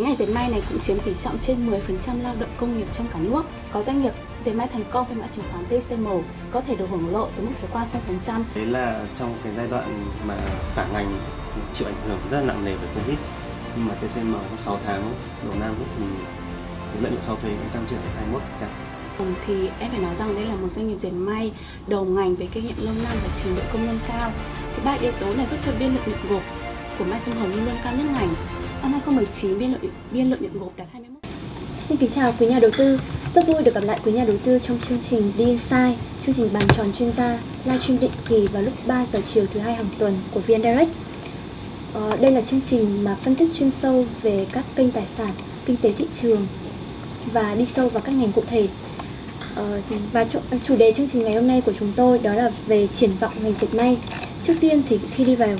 cái ngành dệt may này cũng chiếm tỷ trọng trên 10% lao động công nghiệp trong cả nước. Có doanh nghiệp dệt may thành công với mã chứng khoán TCM có thể được hưởng lợi từ mức thuế quan 0%. Đấy là trong cái giai đoạn mà cả ngành chịu ảnh hưởng rất là nặng nề bởi Covid. Nhưng mà TCM trong 6 tháng đầu năm thì lợi nhuận sau thuế cũng tăng trưởng 21%. Thì em phải nói rằng đây là một doanh nghiệp dệt may đầu ngành với kinh nghiệm lâu năm và trình độ công nhân cao. Thì ba yếu tố này giúp cho biên lợi nhuận gộp của Mai Sông Hồng luôn cao nhất ngành. Năm 2019 biên lợi biên lợi nhuận gộp đạt 21. Xin kính chào quý nhà đầu tư. Rất vui được gặp lại quý nhà đầu tư trong chương trình đi sai, chương trình bàn tròn chuyên gia livestream định kỳ vào lúc 3 giờ chiều thứ hai hàng tuần của VN Direct. Ờ, đây là chương trình mà phân tích chuyên sâu về các kênh tài sản, kinh tế thị trường và đi sâu vào các ngành cụ thể. Ờ, và chủ đề chương trình ngày hôm nay của chúng tôi đó là về triển vọng ngành dệt may. Trước tiên thì khi đi vào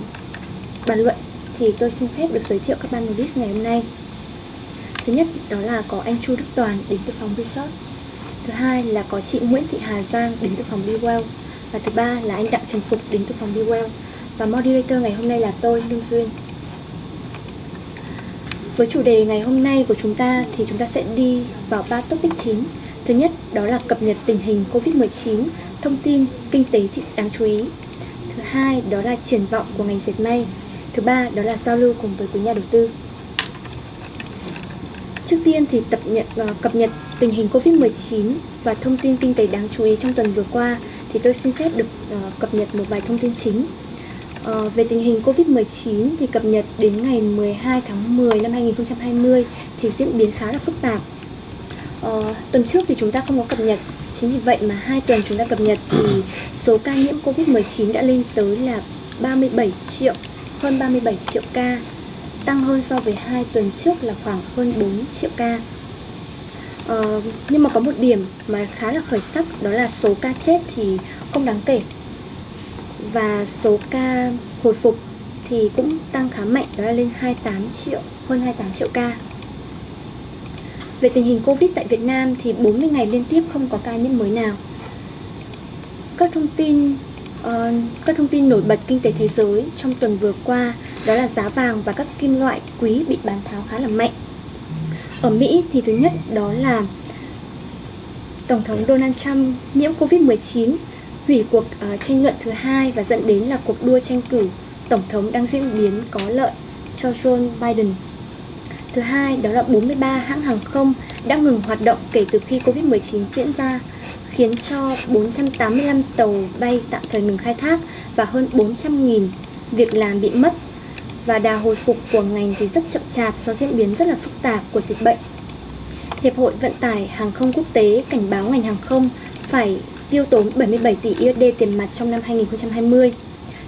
bàn luận thì tôi xin phép được giới thiệu các panelist ngày hôm nay. Thứ nhất đó là có anh Chu Đức Toàn đến từ phòng Resort. Thứ hai là có chị Nguyễn Thị Hà Giang đến từ phòng Bewell. Và thứ ba là anh Đặng Trần Phục đến từ phòng Bewell. Và moderator ngày hôm nay là tôi, Lương Duyên. Với chủ đề ngày hôm nay của chúng ta thì chúng ta sẽ đi vào ba topic chính. Thứ nhất đó là cập nhật tình hình Covid-19, thông tin kinh tế thị đáng chú ý. Thứ hai đó là triển vọng của ngành dệt may. Thứ ba đó là giao lưu cùng với quý nhà đầu tư. Trước tiên thì tập nhận uh, cập nhật tình hình Covid-19 và thông tin kinh tế đáng chú ý trong tuần vừa qua thì tôi xin phép được uh, cập nhật một vài thông tin chính. Uh, về tình hình Covid-19 thì cập nhật đến ngày 12 tháng 10 năm 2020 thì diễn biến khá là phức tạp. Uh, tuần trước thì chúng ta không có cập nhật, chính vì vậy mà hai tuần chúng ta cập nhật thì số ca nhiễm Covid-19 đã lên tới là 37 triệu, hơn 37 triệu ca tăng hơn so với hai tuần trước là khoảng hơn 4 triệu ca. Ờ, nhưng mà có một điểm mà khá là khởi sắc đó là số ca chết thì không đáng kể và số ca hồi phục thì cũng tăng khá mạnh đó là lên 28 triệu, hơn 28 triệu ca. Về tình hình Covid tại Việt Nam thì 40 ngày liên tiếp không có ca nhiễm mới nào. Các thông tin uh, các thông tin nổi bật kinh tế thế giới trong tuần vừa qua đó là giá vàng và các kim loại quý bị bán tháo khá là mạnh. Ở Mỹ thì thứ nhất đó là Tổng thống Donald Trump nhiễm Covid-19 hủy cuộc uh, tranh luận thứ hai và dẫn đến là cuộc đua tranh cử Tổng thống đang diễn biến có lợi cho Joe Biden. Thứ hai đó là 43 hãng hàng không đã ngừng hoạt động kể từ khi Covid-19 diễn ra khiến cho 485 tàu bay tạm thời ngừng khai thác và hơn 400.000 việc làm bị mất và đà hồi phục của ngành thì rất chậm chạp do diễn biến rất là phức tạp của dịch bệnh. Hiệp hội Vận tải Hàng không Quốc tế cảnh báo ngành hàng không phải tiêu tốn 77 tỷ USD tiền mặt trong năm 2020.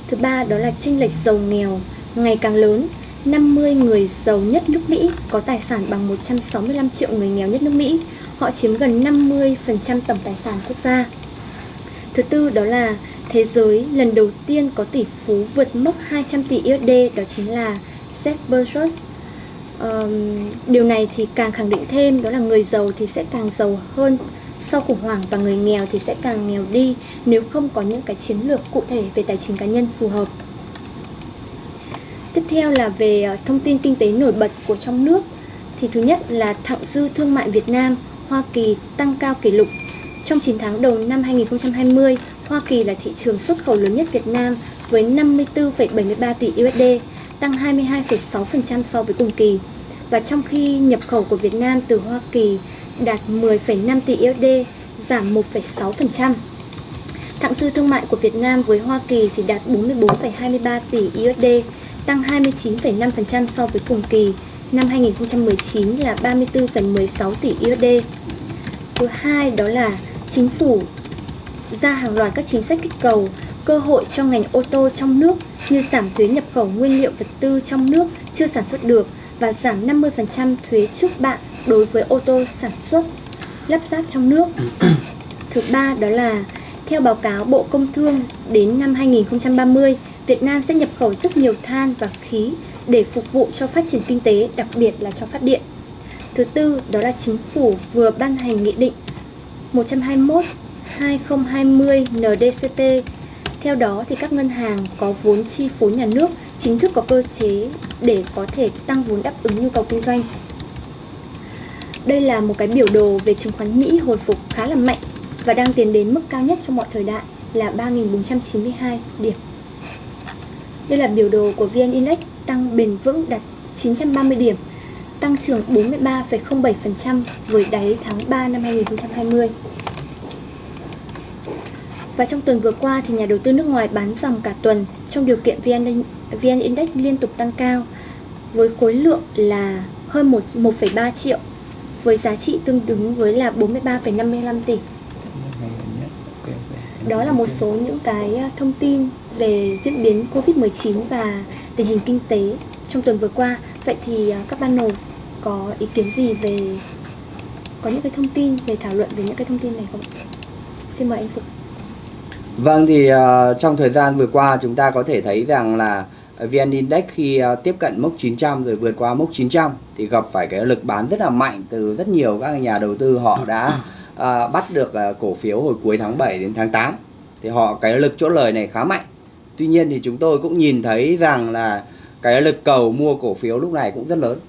Thứ ba đó là chênh lệch giàu nghèo ngày càng lớn. 50 người giàu nhất nước Mỹ có tài sản bằng 165 triệu người nghèo nhất nước Mỹ. Họ chiếm gần 50% tổng tài sản quốc gia. Thứ tư đó là thế giới lần đầu tiên có tỷ phú vượt mốc 200 tỷ USD đó chính là Jeff Bezos. Um, điều này thì càng khẳng định thêm đó là người giàu thì sẽ càng giàu hơn sau khủng hoảng và người nghèo thì sẽ càng nghèo đi nếu không có những cái chiến lược cụ thể về tài chính cá nhân phù hợp. Tiếp theo là về ờ, thông tin kinh tế nổi bật của trong nước thì thứ nhất là thặng dư thương mại Việt Nam Hoa Kỳ tăng cao kỷ lục. Trong 9 tháng đầu năm 2020, Hoa Kỳ là thị trường xuất khẩu lớn nhất Việt Nam với 54,73 tỷ USD, tăng 22,6% so với cùng kỳ. Và trong khi nhập khẩu của Việt Nam từ Hoa Kỳ đạt 10,5 tỷ USD, giảm 1,6%. Thặng dư thương mại của Việt Nam với Hoa Kỳ thì đạt 44,23 tỷ USD, tăng 29,5% so với cùng kỳ. Năm 2019 là 34,16 tỷ USD. Thứ hai đó là chính phủ ra hàng loạt các chính sách kích cầu, cơ hội cho ngành ô tô trong nước như giảm thuế nhập khẩu nguyên liệu vật tư trong nước chưa sản xuất được và giảm 50% thuế trước bạ đối với ô tô sản xuất lắp ráp trong nước. Thứ ba đó là theo báo cáo Bộ Công Thương đến năm 2030, Việt Nam sẽ nhập khẩu rất nhiều than và khí để phục vụ cho phát triển kinh tế, đặc biệt là cho phát điện. Thứ tư đó là chính phủ vừa ban hành nghị định 121 2020 NDCP. Theo đó thì các ngân hàng có vốn chi phối nhà nước chính thức có cơ chế để có thể tăng vốn đáp ứng nhu cầu kinh doanh. Đây là một cái biểu đồ về chứng khoán Mỹ hồi phục khá là mạnh và đang tiến đến mức cao nhất trong mọi thời đại là 3.492 điểm. Đây là biểu đồ của VN Index tăng bền vững đạt 930 điểm, tăng trưởng 43,07% với đáy tháng 3 năm 2020. Và trong tuần vừa qua thì nhà đầu tư nước ngoài bán dòng cả tuần trong điều kiện VN, VN Index liên tục tăng cao với khối lượng là hơn 1,3 triệu với giá trị tương ứng với là 43,55 tỷ. Đó là một số những cái à, thông tin về diễn biến Covid-19 và tình hình kinh tế trong tuần vừa qua. Vậy thì à, các ban panel có ý kiến gì về có những cái thông tin về thảo luận về những cái thông tin này không? Xin mời anh Phục. Vâng thì uh, trong thời gian vừa qua chúng ta có thể thấy rằng là VN Index khi uh, tiếp cận mốc 900 rồi vượt qua mốc 900 thì gặp phải cái lực bán rất là mạnh từ rất nhiều các nhà đầu tư họ đã uh, bắt được uh, cổ phiếu hồi cuối tháng 7 đến tháng 8 thì họ cái lực chỗ lời này khá mạnh. Tuy nhiên thì chúng tôi cũng nhìn thấy rằng là cái lực cầu mua cổ phiếu lúc này cũng rất lớn,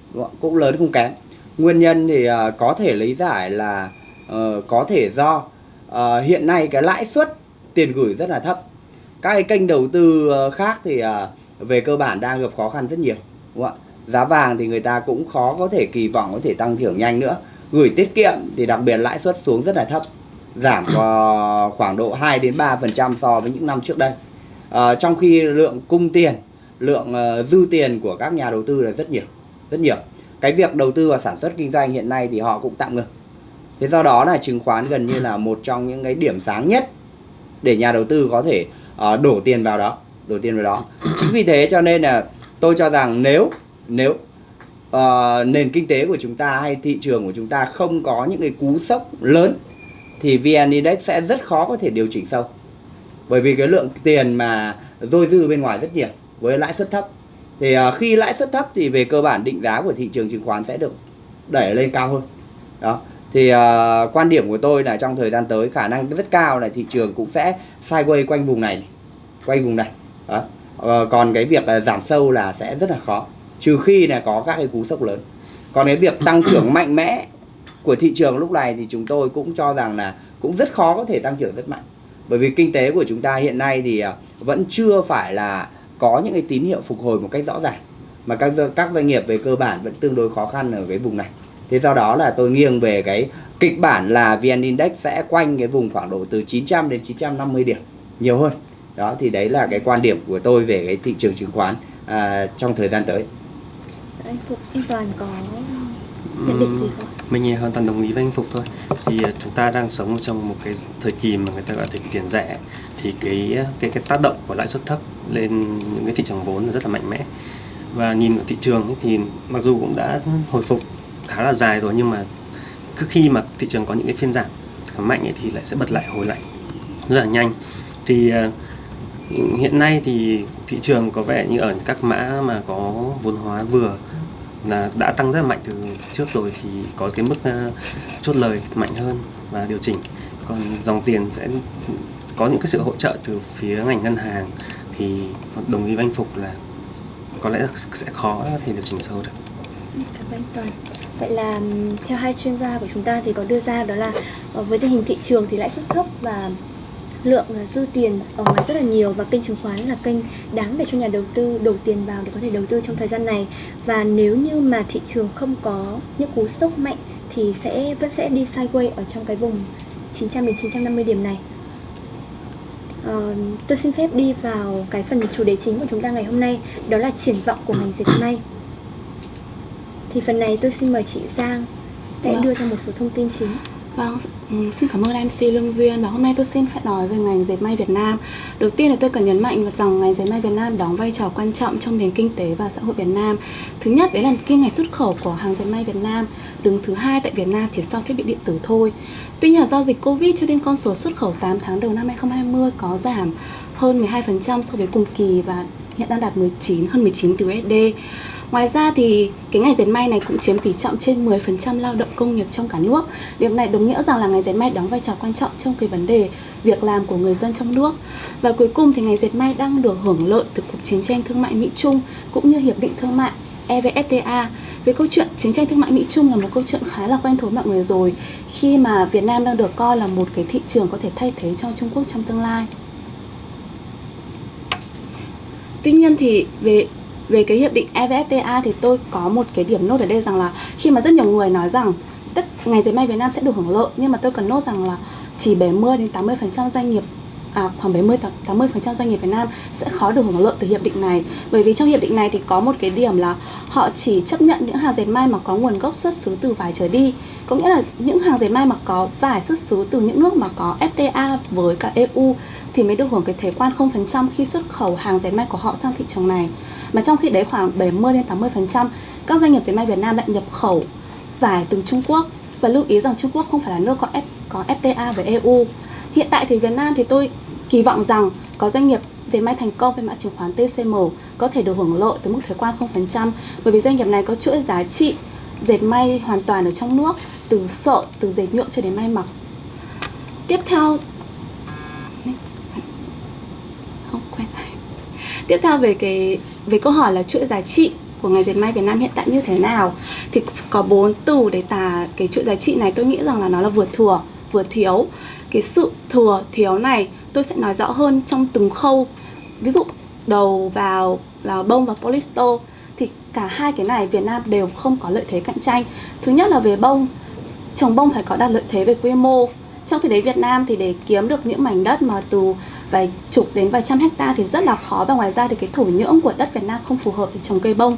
cũng lớn không kém. Nguyên nhân thì uh, có thể lý giải là uh, có thể do uh, hiện nay cái lãi suất tiền gửi rất là thấp. Các cái kênh đầu tư khác thì uh, về cơ bản đang gặp khó khăn rất nhiều đúng không giá vàng thì người ta cũng khó có thể kỳ vọng có thể tăng trưởng nhanh nữa gửi tiết kiệm thì đặc biệt lãi suất xuống rất là thấp giảm khoảng độ 2 đến 3 phần trăm so với những năm trước đây à, trong khi lượng cung tiền lượng uh, dư tiền của các nhà đầu tư là rất nhiều rất nhiều. Cái việc đầu tư và sản xuất kinh doanh hiện nay thì họ cũng tạm ngừng. Thế do đó là chứng khoán gần như là một trong những cái điểm sáng nhất để nhà đầu tư có thể uh, đổ tiền vào đó đổ tiền vào đó. Chính vì thế cho nên là tôi cho rằng nếu nếu uh, nền kinh tế của chúng ta hay thị trường của chúng ta không có những cái cú sốc lớn thì VN Index sẽ rất khó có thể điều chỉnh sâu bởi vì cái lượng tiền mà dôi dư bên ngoài rất nhiều với lãi suất thấp. Thì uh, khi lãi suất thấp thì về cơ bản định giá của thị trường chứng khoán sẽ được đẩy lên cao hơn. Đó. Thì uh, quan điểm của tôi là trong thời gian tới khả năng rất cao là thị trường cũng sẽ sideways quanh vùng này quanh vùng này. Đó. Uh, còn cái việc à, giảm sâu là sẽ rất là khó trừ khi là có các cái cú sốc lớn. Còn cái việc tăng trưởng mạnh mẽ của thị trường lúc này thì chúng tôi cũng cho rằng là cũng rất khó có thể tăng trưởng rất mạnh bởi vì kinh tế của chúng ta hiện nay thì à, vẫn chưa phải là có những cái tín hiệu phục hồi một cách rõ ràng. Mà các các doanh nghiệp về cơ bản vẫn tương đối khó khăn ở cái vùng này. Thế do đó là tôi nghiêng về cái kịch bản là VN Index sẽ quanh cái vùng khoảng độ từ 900 đến 950 điểm nhiều hơn. Đó thì đấy là cái quan điểm của tôi về cái thị trường chứng khoán à, trong thời gian tới. Anh Phục anh Toàn có nhận định gì không? Mình hoàn toàn đồng ý với anh Phục thôi. Thì à, chúng ta đang sống trong một cái thời kỳ mà người ta gọi là thời kỳ tiền rẻ thì cái cái cái tác động của lãi suất thấp lên những cái thị trường vốn là rất là mạnh mẽ. Và nhìn ở thị trường ấy, thì mặc dù cũng đã hồi phục khá là dài rồi nhưng mà cứ khi mà thị trường có những cái phiên giảm khá mạnh ấy, thì lại sẽ bật lại hồi lại rất là nhanh. Thì uh, hiện nay thì thị trường có vẻ như ở các mã mà có vốn hóa vừa là đã tăng rất là mạnh từ trước rồi thì có cái mức ờ, chốt lời mạnh hơn và điều chỉnh còn dòng tiền sẽ có những cái sự hỗ trợ từ phía ngành ngân hàng thì đồng ý với anh Phục là có lẽ sẽ khó thì điều chỉnh sâu được. Cảm ơn anh Toàn. Vậy là theo hai chuyên gia của chúng ta thì có đưa ra đó là ờ, với tình hình thị trường thì lãi suất thấp và lượng ờ, dư tiền ở ngoài rất là nhiều và kênh chứng khoán là kênh đáng để cho nhà đầu tư đổ tiền vào để có thể đầu tư trong thời gian này. Và nếu như mà thị trường không có những cú sốc mạnh thì sẽ vẫn sẽ đi sideways ở trong cái vùng 900 đến 950 điểm này. Uh, tôi xin phép đi vào cái phần chủ đề chính của chúng ta ngày hôm nay đó là triển vọng của ngành dệt may. Thì phần này tôi xin mời chị Giang sẽ đưa ra một số thông tin chính. Vâng, ừ, xin cảm ơn MC Lương Duyên và hôm nay tôi xin phải nói về ngành dệt may Việt Nam. Đầu tiên là tôi cần nhấn mạnh rằng ngành dệt may Việt Nam đóng vai trò quan trọng trong nền kinh tế và xã hội Việt Nam. Thứ nhất đấy là kim ngạch xuất khẩu của hàng dệt may Việt Nam, đứng thứ hai tại Việt Nam chỉ sau thiết bị điện tử thôi. Tuy nhiên do dịch Covid cho nên con số xuất khẩu 8 tháng đầu năm 2020 có giảm hơn 12% so với cùng kỳ và hiện đang đạt 19 hơn 19 tỷ USD. Ngoài ra thì cái ngành dệt may này cũng chiếm tỷ trọng trên 10% lao động công nghiệp trong cả nước. Điều này đồng nghĩa rằng là ngành dệt may đóng vai trò quan trọng trong cái vấn đề việc làm của người dân trong nước. Và cuối cùng thì ngành dệt may đang được hưởng lợi từ cuộc chiến tranh thương mại Mỹ Trung cũng như hiệp định thương mại EVFTA về câu chuyện chiến tranh thương mại Mỹ Trung là một câu chuyện khá là quen thuộc mọi người rồi, khi mà Việt Nam đang được coi là một cái thị trường có thể thay thế cho Trung Quốc trong tương lai. Tuy nhiên thì về về cái hiệp định EVFTA thì tôi có một cái điểm nốt ở đây rằng là khi mà rất nhiều người nói rằng tất ngành dệt may Việt Nam sẽ được hưởng lợi nhưng mà tôi cần nốt rằng là chỉ 70 đến 80% doanh nghiệp à, khoảng 70 80% doanh nghiệp Việt Nam sẽ khó được hưởng lợi từ hiệp định này. Bởi vì trong hiệp định này thì có một cái điểm là họ chỉ chấp nhận những hàng dệt may mà có nguồn gốc xuất xứ từ vải trở đi. Có nghĩa là những hàng dệt may mà có vải xuất xứ từ những nước mà có FTA với cả EU thì mới được hưởng cái thuế quan 0% khi xuất khẩu hàng dệt may của họ sang thị trường này. Mà trong khi đấy khoảng 70 đến 80% các doanh nghiệp dệt may Việt Nam lại nhập khẩu vải từ Trung Quốc và lưu ý rằng Trung Quốc không phải là nước có F, có FTA với EU. Hiện tại thì Việt Nam thì tôi kỳ vọng rằng có doanh nghiệp dệt may thành công với mã chứng khoán TCM có thể được hưởng lợi từ mức thuế quan 0% bởi vì doanh nghiệp này có chuỗi giá trị dệt may hoàn toàn ở trong nước từ sợi, từ dệt nhuộm cho đến may mặc. Tiếp theo không quen Tiếp theo về cái, về câu hỏi là chuỗi giá trị của ngành dệt may Việt Nam hiện tại như thế nào? Thì có bốn từ để tả cái chuỗi giá trị này. Tôi nghĩ rằng là nó là vừa thừa, vừa thiếu. Cái sự thừa, thiếu này tôi sẽ nói rõ hơn trong từng khâu. Ví dụ, đầu vào là bông và polyester. Thì cả hai cái này Việt Nam đều không có lợi thế cạnh tranh. Thứ nhất là về bông. Trồng bông phải có đạt lợi thế về quy mô. Trong khi đấy Việt Nam thì để kiếm được những mảnh đất mà từ vài chục đến vài trăm hecta thì rất là khó. Và ngoài ra thì cái thổ nhưỡng của đất Việt Nam không phù hợp để trồng cây bông.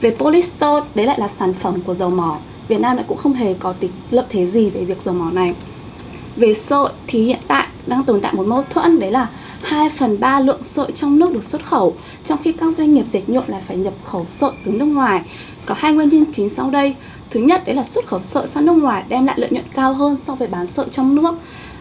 Về polyester, đấy lại là sản phẩm của dầu mỏ. Việt Nam lại cũng không hề có tính lợi thế gì về việc dầu mỏ này. Về sợi thì hiện tại đang tồn tại một mâu thuẫn, đấy là 2 phần 3 lượng sợi trong nước được xuất khẩu, trong khi các doanh nghiệp dệt nhuộm lại phải nhập khẩu sợi từ nước ngoài. Có hai nguyên nhân chính sau đây. Thứ nhất, đấy là xuất khẩu sợi sang nước ngoài đem lại lợi nhuận cao hơn so với bán sợi trong nước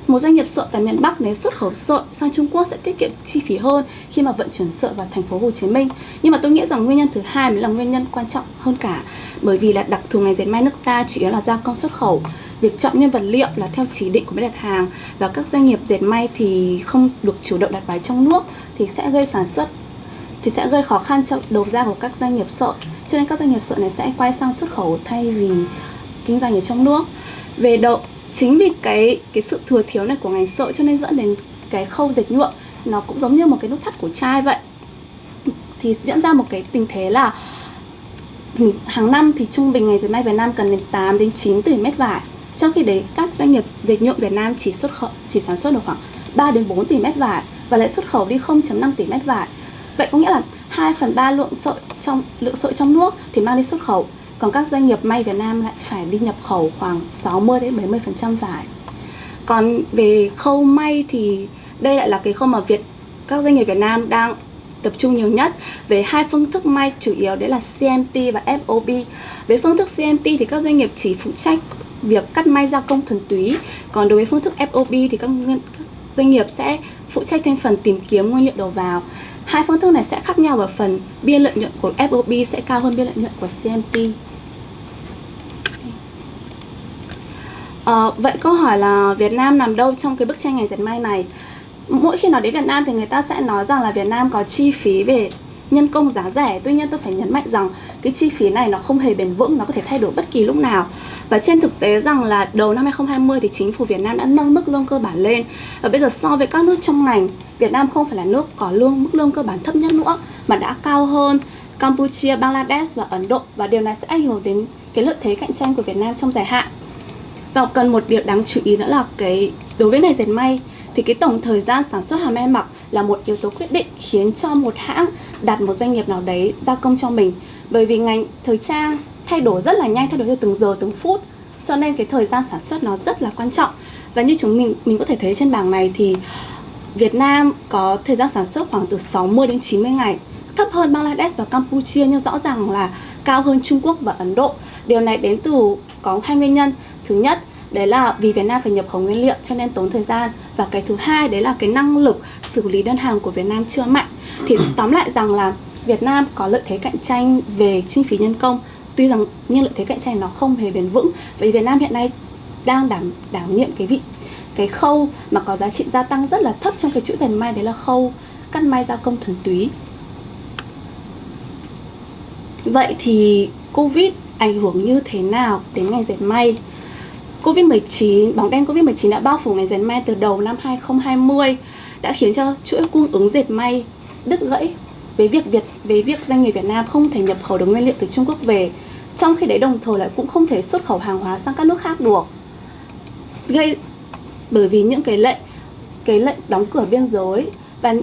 một doanh nghiệp sợi tại miền Bắc nếu xuất khẩu sợi sang Trung Quốc sẽ tiết kiệm chi phí hơn khi mà vận chuyển sợi vào thành phố Hồ Chí Minh. Nhưng mà tôi nghĩ rằng nguyên nhân thứ hai mới là nguyên nhân quan trọng hơn cả, bởi vì là đặc thù ngành dệt may nước ta chủ yếu là gia công xuất khẩu. Việc chọn nguyên vật liệu là theo chỉ định của bên đặt hàng và các doanh nghiệp dệt may thì không được chủ động đặt bài trong nước thì sẽ gây sản xuất thì sẽ gây khó khăn cho đầu ra của các doanh nghiệp sợi cho nên các doanh nghiệp sợi này sẽ quay sang xuất khẩu thay vì kinh doanh ở trong nước về độ chính vì cái cái sự thừa thiếu này của ngành sợi cho nên dẫn đến cái khâu dệt nhuộm nó cũng giống như một cái nút thắt của chai vậy. Thì diễn ra một cái tình thế là ừ, hàng năm thì trung bình ngành dệt may Việt Nam cần đến 8 đến 9 tỷ mét vải. Trong khi đấy, các doanh nghiệp dệt nhuộm Việt Nam chỉ xuất khẩu, chỉ sản xuất được khoảng 3 đến 4 tỷ mét vải và lại xuất khẩu đi 0.5 tỷ mét vải. Vậy có nghĩa là 2 phần 3 lượng sợi trong, lượng sợi trong nước thì mang đi xuất khẩu còn các doanh nghiệp may Việt Nam lại phải đi nhập khẩu khoảng 60 đến 70% vải. Còn về khâu may thì đây lại là cái khâu mà Việt các doanh nghiệp Việt Nam đang tập trung nhiều nhất về hai phương thức may chủ yếu đấy là CMT và FOB. Với phương thức CMT thì các doanh nghiệp chỉ phụ trách việc cắt may gia công thuần túy, còn đối với phương thức FOB thì các doanh nghiệp sẽ phụ trách thêm phần tìm kiếm nguyên liệu đầu vào. Hai phương thức này sẽ khác nhau ở phần biên lợi nhuận của FOB sẽ cao hơn biên lợi nhuận của CMT. À, ờ, vậy câu hỏi là Việt Nam nằm đâu trong cái bức tranh ngành dệt may này? Mỗi khi nói đến Việt Nam thì người ta sẽ nói rằng là Việt Nam có chi phí về nhân công giá rẻ Tuy nhiên tôi phải nhấn mạnh rằng cái chi phí này nó không hề bền vững, nó có thể thay đổi bất kỳ lúc nào. Và trên thực tế rằng là đầu năm 2020 thì chính phủ Việt Nam đã nâng mức lương cơ bản lên. Và bây giờ so với các nước trong ngành, Việt Nam không phải là nước có lương mức lương cơ bản thấp nhất nữa Mà đã cao hơn Campuchia, Bangladesh và Ấn Độ. Và điều này sẽ ảnh hưởng đến cái lợi thế cạnh tranh của Việt Nam trong dài hạn. Và cần một điều đáng chú ý nữa là cái đối với ngành dệt may thì cái tổng thời gian sản xuất hàng may mặc là một yếu tố quyết định khiến cho một hãng đặt một doanh nghiệp nào đấy giao công cho mình. Bởi vì ngành thời trang thay đổi rất là nhanh, thay đổi theo từng giờ, từng phút. Cho nên cái thời gian sản xuất nó rất là quan trọng. Và như chúng mình mình có thể thấy trên bảng này thì Việt Nam có thời gian sản xuất khoảng từ 60 đến 90 ngày. Thấp hơn Bangladesh và Campuchia, nhưng rõ ràng là cao hơn Trung Quốc và Ấn Độ. Điều này đến từ có hai nguyên nhân. Thứ nhất, đấy là vì Việt Nam phải nhập khẩu nguyên liệu cho nên tốn thời gian và cái thứ hai đấy là cái năng lực xử lý đơn hàng của Việt Nam chưa mạnh. Thì tóm lại rằng là Việt Nam có lợi thế cạnh tranh về chi phí nhân công. Tuy rằng nhưng lợi thế cạnh tranh nó không hề bền vững. Vì Việt Nam hiện nay đang đảm đảm nhiệm cái vị, cái khâu mà có giá trị gia tăng rất là thấp trong cái chuỗi dệt may, đấy là khâu cắt may gia công thuần túy. Vậy thì Covid ảnh hưởng như thế nào đến ngành dệt may. Covid-19, bóng đen Covid-19 đã bao phủ ngành dệt may từ đầu năm 2020 đã khiến cho chuỗi cung ứng dệt may đứt gãy với việc Việt với việc doanh nghiệp Việt Nam không thể nhập khẩu được nguyên liệu từ Trung Quốc về. Trong khi đấy đồng thời lại cũng không thể xuất khẩu hàng hóa sang các nước khác được. Gây bởi vì những cái lệnh cái lệnh đóng cửa biên giới và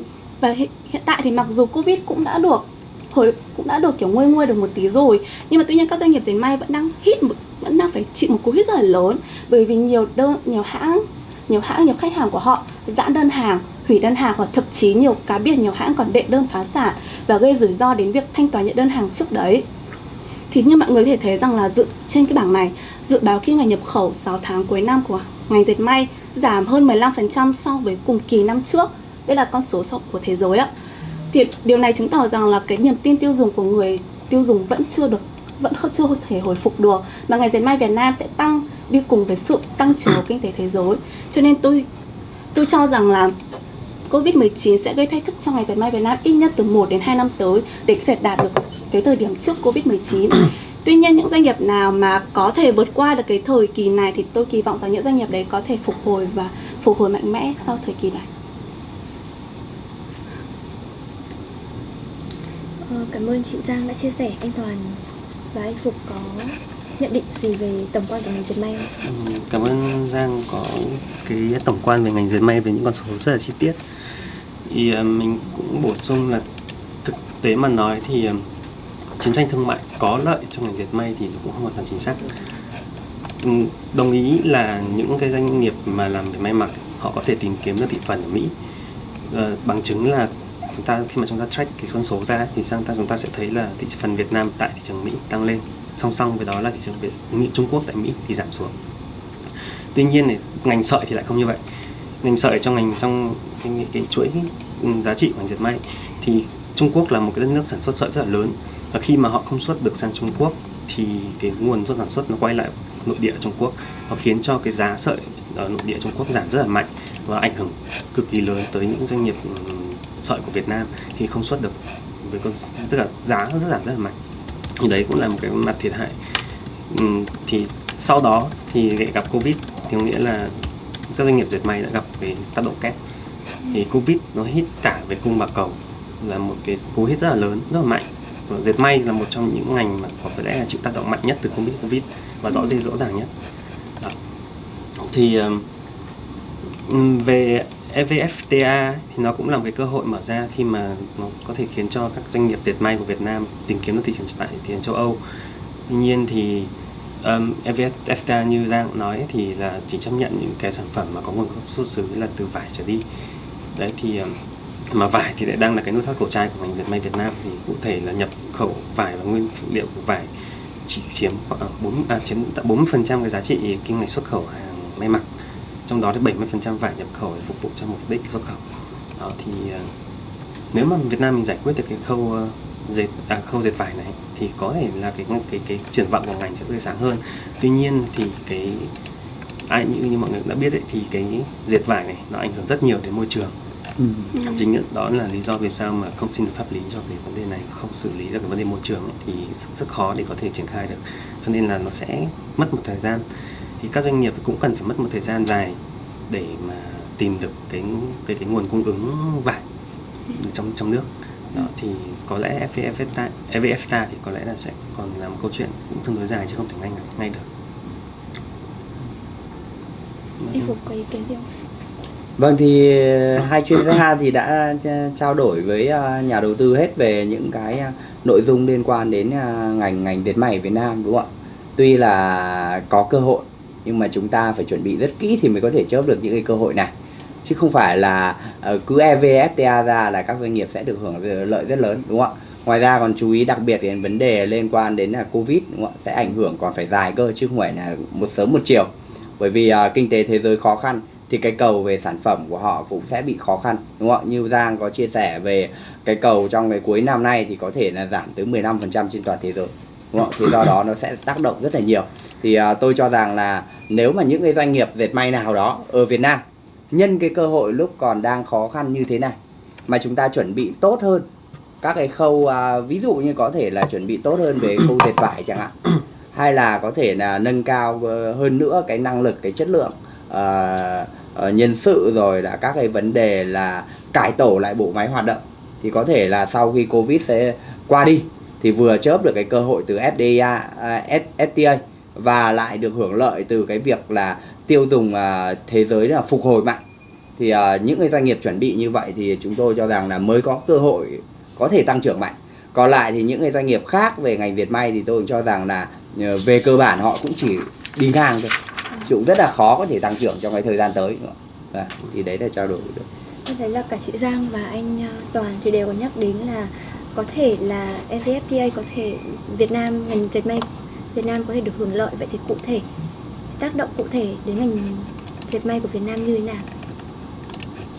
và hiện, hiện tại thì mặc dù Covid cũng đã được hồi cũng đã được kiểu nguôi nguôi được một tí rồi nhưng mà tuy nhiên các doanh nghiệp dệt may vẫn đang hít một vẫn đang phải chịu một cú hít rất là lớn. Bởi vì nhiều đơn, nhiều hãng nhiều hãng, nhiều khách hàng của họ giãn đơn hàng, hủy đơn hàng hoặc thậm chí nhiều cá biệt, nhiều hãng còn đệ đơn phá sản và gây rủi ro đến việc thanh toán những đơn hàng trước đấy. Thì như mọi người có thể thấy rằng là dự, trên cái bảng này, dự báo kim ngạch nhập khẩu 6 tháng cuối năm của ngành dệt may giảm hơn 15% so với cùng kỳ năm trước. Đây là con số của thế giới ạ. Thì điều này chứng tỏ rằng là cái niềm tin tiêu dùng của người tiêu dùng vẫn chưa được vẫn không, chưa thể hồi phục được, mà ngành dệt may Việt Nam sẽ tăng, đi cùng với sự tăng trưởng của kinh tế thế giới cho nên tôi tôi cho rằng là Covid-19 sẽ gây thách thức cho ngành dệt may Việt Nam ít nhất từ 1 đến 2 năm tới để có thể đạt được cái thời điểm trước Covid-19. Tuy nhiên, những doanh nghiệp nào mà có thể vượt qua được cái thời kỳ này thì tôi kỳ vọng rằng những doanh nghiệp đấy có thể phục hồi và phục hồi mạnh mẽ sau thời kỳ này. Ờ, cảm ơn chị Giang đã chia sẻ. Anh Toàn và anh Phục có nhận định gì về tổng quan của ngành dệt may không? Ừ, Cảm ơn Giang có cái tổng quan về ngành dệt may với những con số rất là chi tiết. Thì ờ, mình cũng bổ sung là thực tế mà nói thì ờ, chiến tranh thương mại có lợi cho ngành dệt may thì nó cũng không hoàn toàn chính xác. Ừ, đồng ý là những cái doanh nghiệp mà làm về may mặc họ có thể tìm kiếm được thị phần ở Mỹ. Ờ, bằng chứng là chúng ta khi mà chúng ta track cái con số ra thì chúng ta chúng ta sẽ thấy là thị phần Việt Nam tại thị trường Mỹ tăng lên. Song song với đó là thị trường Việt Mỹ Trung Quốc tại Mỹ thì giảm xuống. Tuy nhiên thì ngành sợi thì lại không như vậy. Ngành sợi trong ngành trong cái, cái, cái chuỗi ừ, giá trị của ngành dệt may thì Trung Quốc là một cái đất nước sản xuất sợi rất là lớn. Và khi mà họ không xuất được sang Trung Quốc thì cái nguồn sản xuất nó quay lại nội địa Trung Quốc. Nó khiến cho cái giá sợi ở nội địa Trung Quốc giảm rất là mạnh và ảnh hưởng cực kỳ lớn tới những doanh nghiệp ừ, sợi của Việt Nam khi không xuất được với con tức là giá rất giảm rất là mạnh. Thì đấy cũng là một cái mặt thiệt hại. Ừ, thì sau đó thì gặp covid thì có nghĩa là các doanh nghiệp dệt may đã gặp cái tác động kép. Thì covid nó hit cả về cung và cầu là một cái cú hit rất là lớn rất là mạnh. Và dệt may là một trong những ngành mà có lẽ là chịu tác động mạnh nhất từ covid covid và rõ ràng rõ ràng nhất. Đó. thì về EVFTA thì nó cũng là một cái cơ hội mở ra khi mà nó có thể khiến cho các doanh nghiệp dệt may của Việt Nam tìm kiếm được thị trường tại thị trường châu Âu. Tuy nhiên thì um, EVFTA như Giang nói thì là chỉ chấp nhận những cái sản phẩm mà có nguồn gốc xuất xứ là từ vải trở đi. Đấy thì um, mà vải thì lại đang là cái nút thắt cổ trai của ngành dệt may Việt Nam thì cụ thể là nhập khẩu vải và nguyên phụ liệu của vải chỉ chiếm khoảng 4 à, chiếm tận 40% cái giá trị kim ngạch xuất khẩu hàng may mặc trong đó thì 70% vải nhập khẩu để phục vụ cho mục đích xuất khẩu. Đó thì ờ, nếu mà Việt Nam mình giải quyết được cái khâu ờ, dệt à, khâu dệt vải này thì có thể là cái cái cái triển vọng của ngành sẽ tươi sáng hơn. Tuy nhiên thì cái ai như như mọi người đã biết ấy, thì cái dệt vải này nó ảnh hưởng rất nhiều đến môi trường. Ừ. chính đó là lý do vì sao mà không xin được pháp lý cho cái vấn đề này không xử lý được cái vấn đề môi trường ấy, thì rất khó để có thể triển khai được. Cho nên là nó sẽ mất một thời gian thì các doanh nghiệp cũng cần phải mất một thời gian dài để mà tìm được cái cái cái nguồn cung ứng vải trong trong nước đó thì có lẽ FTA, EVFTA thì có lẽ là sẽ còn là một câu chuyện cũng tương đối dài chứ không thể ngay ngay được Anh Phục có ý kiến gì không? Vâng thì hai chuyên gia thì đã tra- trao đổi với à, nhà đầu tư hết về những cái à, nội dung liên quan đến ngành ngành dệt may Việt Nam đúng không ạ? Tuy là có cơ hội nhưng mà chúng ta phải chuẩn bị rất kỹ thì mới có thể chớp được những cái cơ hội này. Chứ không phải là ờ, cứ EVFTA ra là các doanh nghiệp sẽ được hưởng lợi rất lớn đúng không ạ? Ngoài ra còn chú ý đặc biệt đến vấn đề liên quan đến là Covid đúng không ạ? Sẽ ảnh hưởng còn phải dài cơ chứ không phải là một sớm một chiều. Bởi vì uh, kinh tế thế giới khó khăn thì cái cầu về sản phẩm của họ cũng sẽ bị khó khăn đúng không ạ? Như Giang có chia sẻ về cái cầu trong cái cuối năm nay thì có thể là giảm tới 15% trên toàn thế giới đúng không ạ? Thì do đó nó sẽ tác động rất là nhiều. Thì à, tôi cho rằng là nếu mà những cái doanh nghiệp dệt may nào đó ở Việt Nam nhân cái cơ hội lúc còn đang khó khăn như thế này mà chúng ta chuẩn bị tốt hơn các cái khâu à, ví dụ như có thể là chuẩn bị tốt hơn về khâu dệt vải chẳng hạn hay là có thể là nâng cao ờ, hơn nữa cái năng lực cái chất lượng ờ, ờ, nhân sự rồi là các cái vấn đề là cải tổ lại bộ máy hoạt động thì có thể là sau khi covid sẽ qua đi thì vừa chớp được cái cơ hội từ FDA, à, FTA và lại được hưởng lợi từ cái việc là tiêu dùng à, thế giới là phục hồi mạnh. Thì à, những cái doanh nghiệp chuẩn bị như vậy thì chúng tôi cho rằng là mới có cơ hội có thể tăng trưởng mạnh. Còn lại thì những cái doanh nghiệp khác về ngành dệt may thì tôi cũng cho rằng là ờ, về cơ bản họ cũng chỉ đi ngang thôi. Chứ cũng rất là khó có thể tăng trưởng trong cái thời gian tới. Nữa. À, thì đấy là trao đổi được. Tôi thấy là cả chị Giang và anh à, Toàn thì đều có nhắc đến là có thể là evfta có thể Việt Nam ngành dệt may Việt Nam có thể được hưởng lợi vậy thì cụ thể, tác động cụ thể đến ngành dệt may của Việt Nam như thế nào?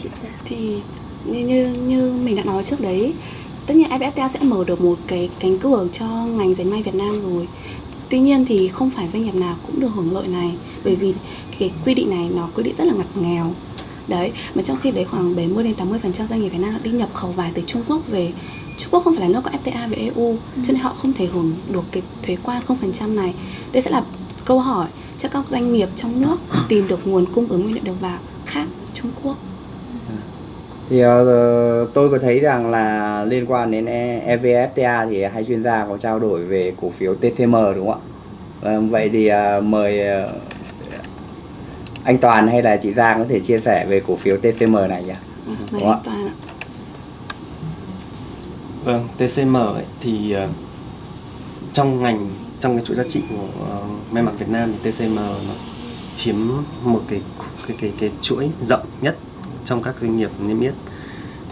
Chị Giang. thì như như như mình đã nói trước đấy, tất nhiên FTA sẽ mở được một cái cánh cửa cho ngành dệt may Việt Nam rồi tuy nhiên thì không phải doanh nghiệp nào cũng được hưởng lợi này, bởi vì cái quy định này nó quy định rất là ngặt nghèo đấy, mà trong khi đấy khoảng 70 đến 80 phần trăm doanh nghiệp Việt Nam đã đi nhập khẩu vải từ Trung Quốc về Trung Quốc không phải là nước có FTA với EU cho nên họ không thể hưởng được cái thuế quan 0% này. Đây sẽ là câu hỏi cho các doanh nghiệp trong nước tìm được nguồn cung ứng nguyên liệu đầu vào khác Trung Quốc. Thì ờ, tôi có thấy rằng là liên quan đến E- evfta thì hai chuyên gia có trao đổi về cổ phiếu TCM đúng không ạ? Vâng, vậy thì ờ, mời ờ, anh Toàn hay là chị Giang có thể chia sẻ về cổ phiếu TCM này nhỉ? Mời Đúng ạ. anh Toàn ạ Vâng, TCM ấy, thì uh, trong ngành trong cái chuỗi giá trị của uh, may mặc Việt Nam thì TCM nó chiếm một cái cái cái cái chuỗi rộng nhất trong các doanh nghiệp niêm yết.